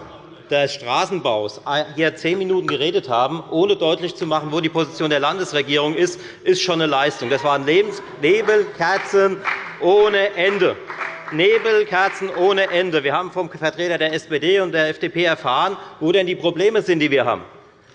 des Straßenbaus hier zehn Minuten geredet haben, ohne deutlich zu machen, wo die Position der Landesregierung ist, ist schon eine Leistung. Das waren Nebelkerzen ohne Ende. Nebelkerzen ohne Ende. Wir haben vom Vertreter der SPD und der FDP erfahren, wo denn die Probleme sind, die wir haben.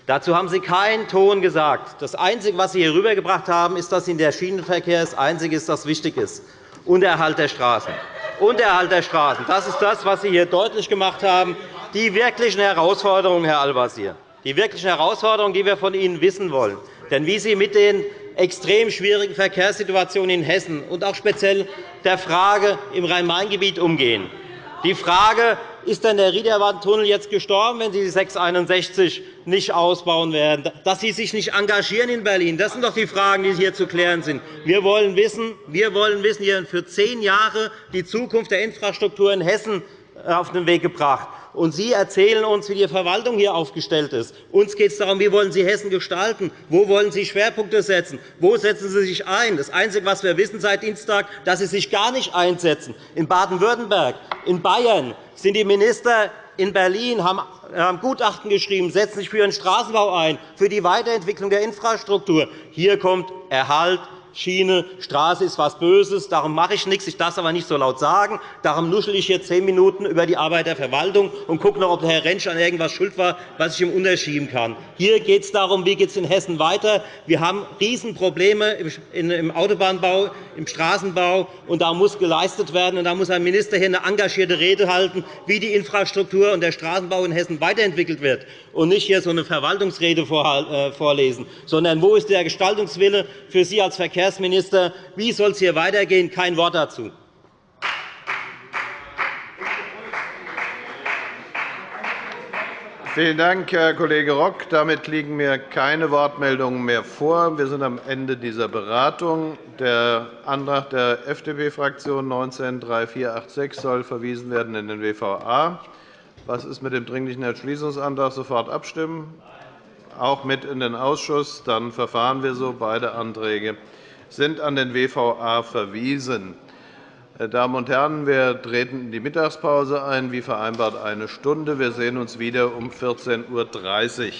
Dazu haben Sie keinen Ton gesagt. Das Einzige, was Sie hier rübergebracht haben, ist, dass Ihnen der Schienenverkehr das Einzige ist, das wichtig ist, und der Straßen. Und der Straßen. Das ist das, was Sie hier deutlich gemacht haben. Die wirklichen Herausforderungen, Herr Al-Wazir, die wirklichen Herausforderungen, die wir von Ihnen wissen wollen. Denn wie Sie mit den extrem schwierigen Verkehrssituationen in Hessen und auch speziell der Frage im Rhein-Main-Gebiet umgehen, die Frage, ist denn der Riederwaldtunnel jetzt gestorben, wenn Sie die 661 nicht ausbauen werden? Dass Sie sich nicht engagieren in Berlin, das sind doch die Fragen, die hier zu klären sind. Wir wollen wissen, wir wollen wissen, hier für zehn Jahre die Zukunft der Infrastruktur in Hessen auf den Weg gebracht. Und Sie erzählen uns, wie die Verwaltung hier aufgestellt ist. Uns geht es darum, wie wollen Sie Hessen gestalten? Wo wollen Sie Schwerpunkte setzen? Wo setzen Sie sich ein? Das Einzige, was wir wissen seit Dienstag, ist, dass Sie sich gar nicht einsetzen. In Baden-Württemberg, in Bayern sind die Minister in Berlin haben Gutachten geschrieben, setzen sich für den Straßenbau ein, für die Weiterentwicklung der Infrastruktur. Hier kommt Erhalt Schiene, Straße ist etwas Böses, darum mache ich nichts. Ich darf es aber nicht so laut sagen. Darum nuschel ich hier zehn Minuten über die Arbeit der Verwaltung und gucke noch, ob Herr Rentsch an irgendetwas schuld war, was ich ihm unterschieben kann. Hier geht es darum, wie geht es in Hessen weiter. Wir haben Riesenprobleme im Autobahnbau, im Straßenbau, und da muss geleistet werden. Und da muss ein Minister hier eine engagierte Rede halten, wie die Infrastruktur und der Straßenbau in Hessen weiterentwickelt wird, und nicht hier so eine Verwaltungsrede äh, vorlesen, sondern wo ist der Gestaltungswille für Sie als Verkehrs Verkehrsminister. Wie soll es hier weitergehen? Kein Wort dazu. Vielen Dank, Herr Kollege Rock. Damit liegen mir keine Wortmeldungen mehr vor. Wir sind am Ende dieser Beratung. Der Antrag der FDP-Fraktion 19-3486 soll verwiesen werden in den WVA. Was ist mit dem Dringlichen Entschließungsantrag? Sofort abstimmen. Auch mit in den Ausschuss. Dann verfahren wir so. Beide Anträge sind an den WVA verwiesen. Meine Damen und Herren, wir treten in die Mittagspause ein, wie vereinbart eine Stunde. Wir sehen uns wieder um 14.30 Uhr.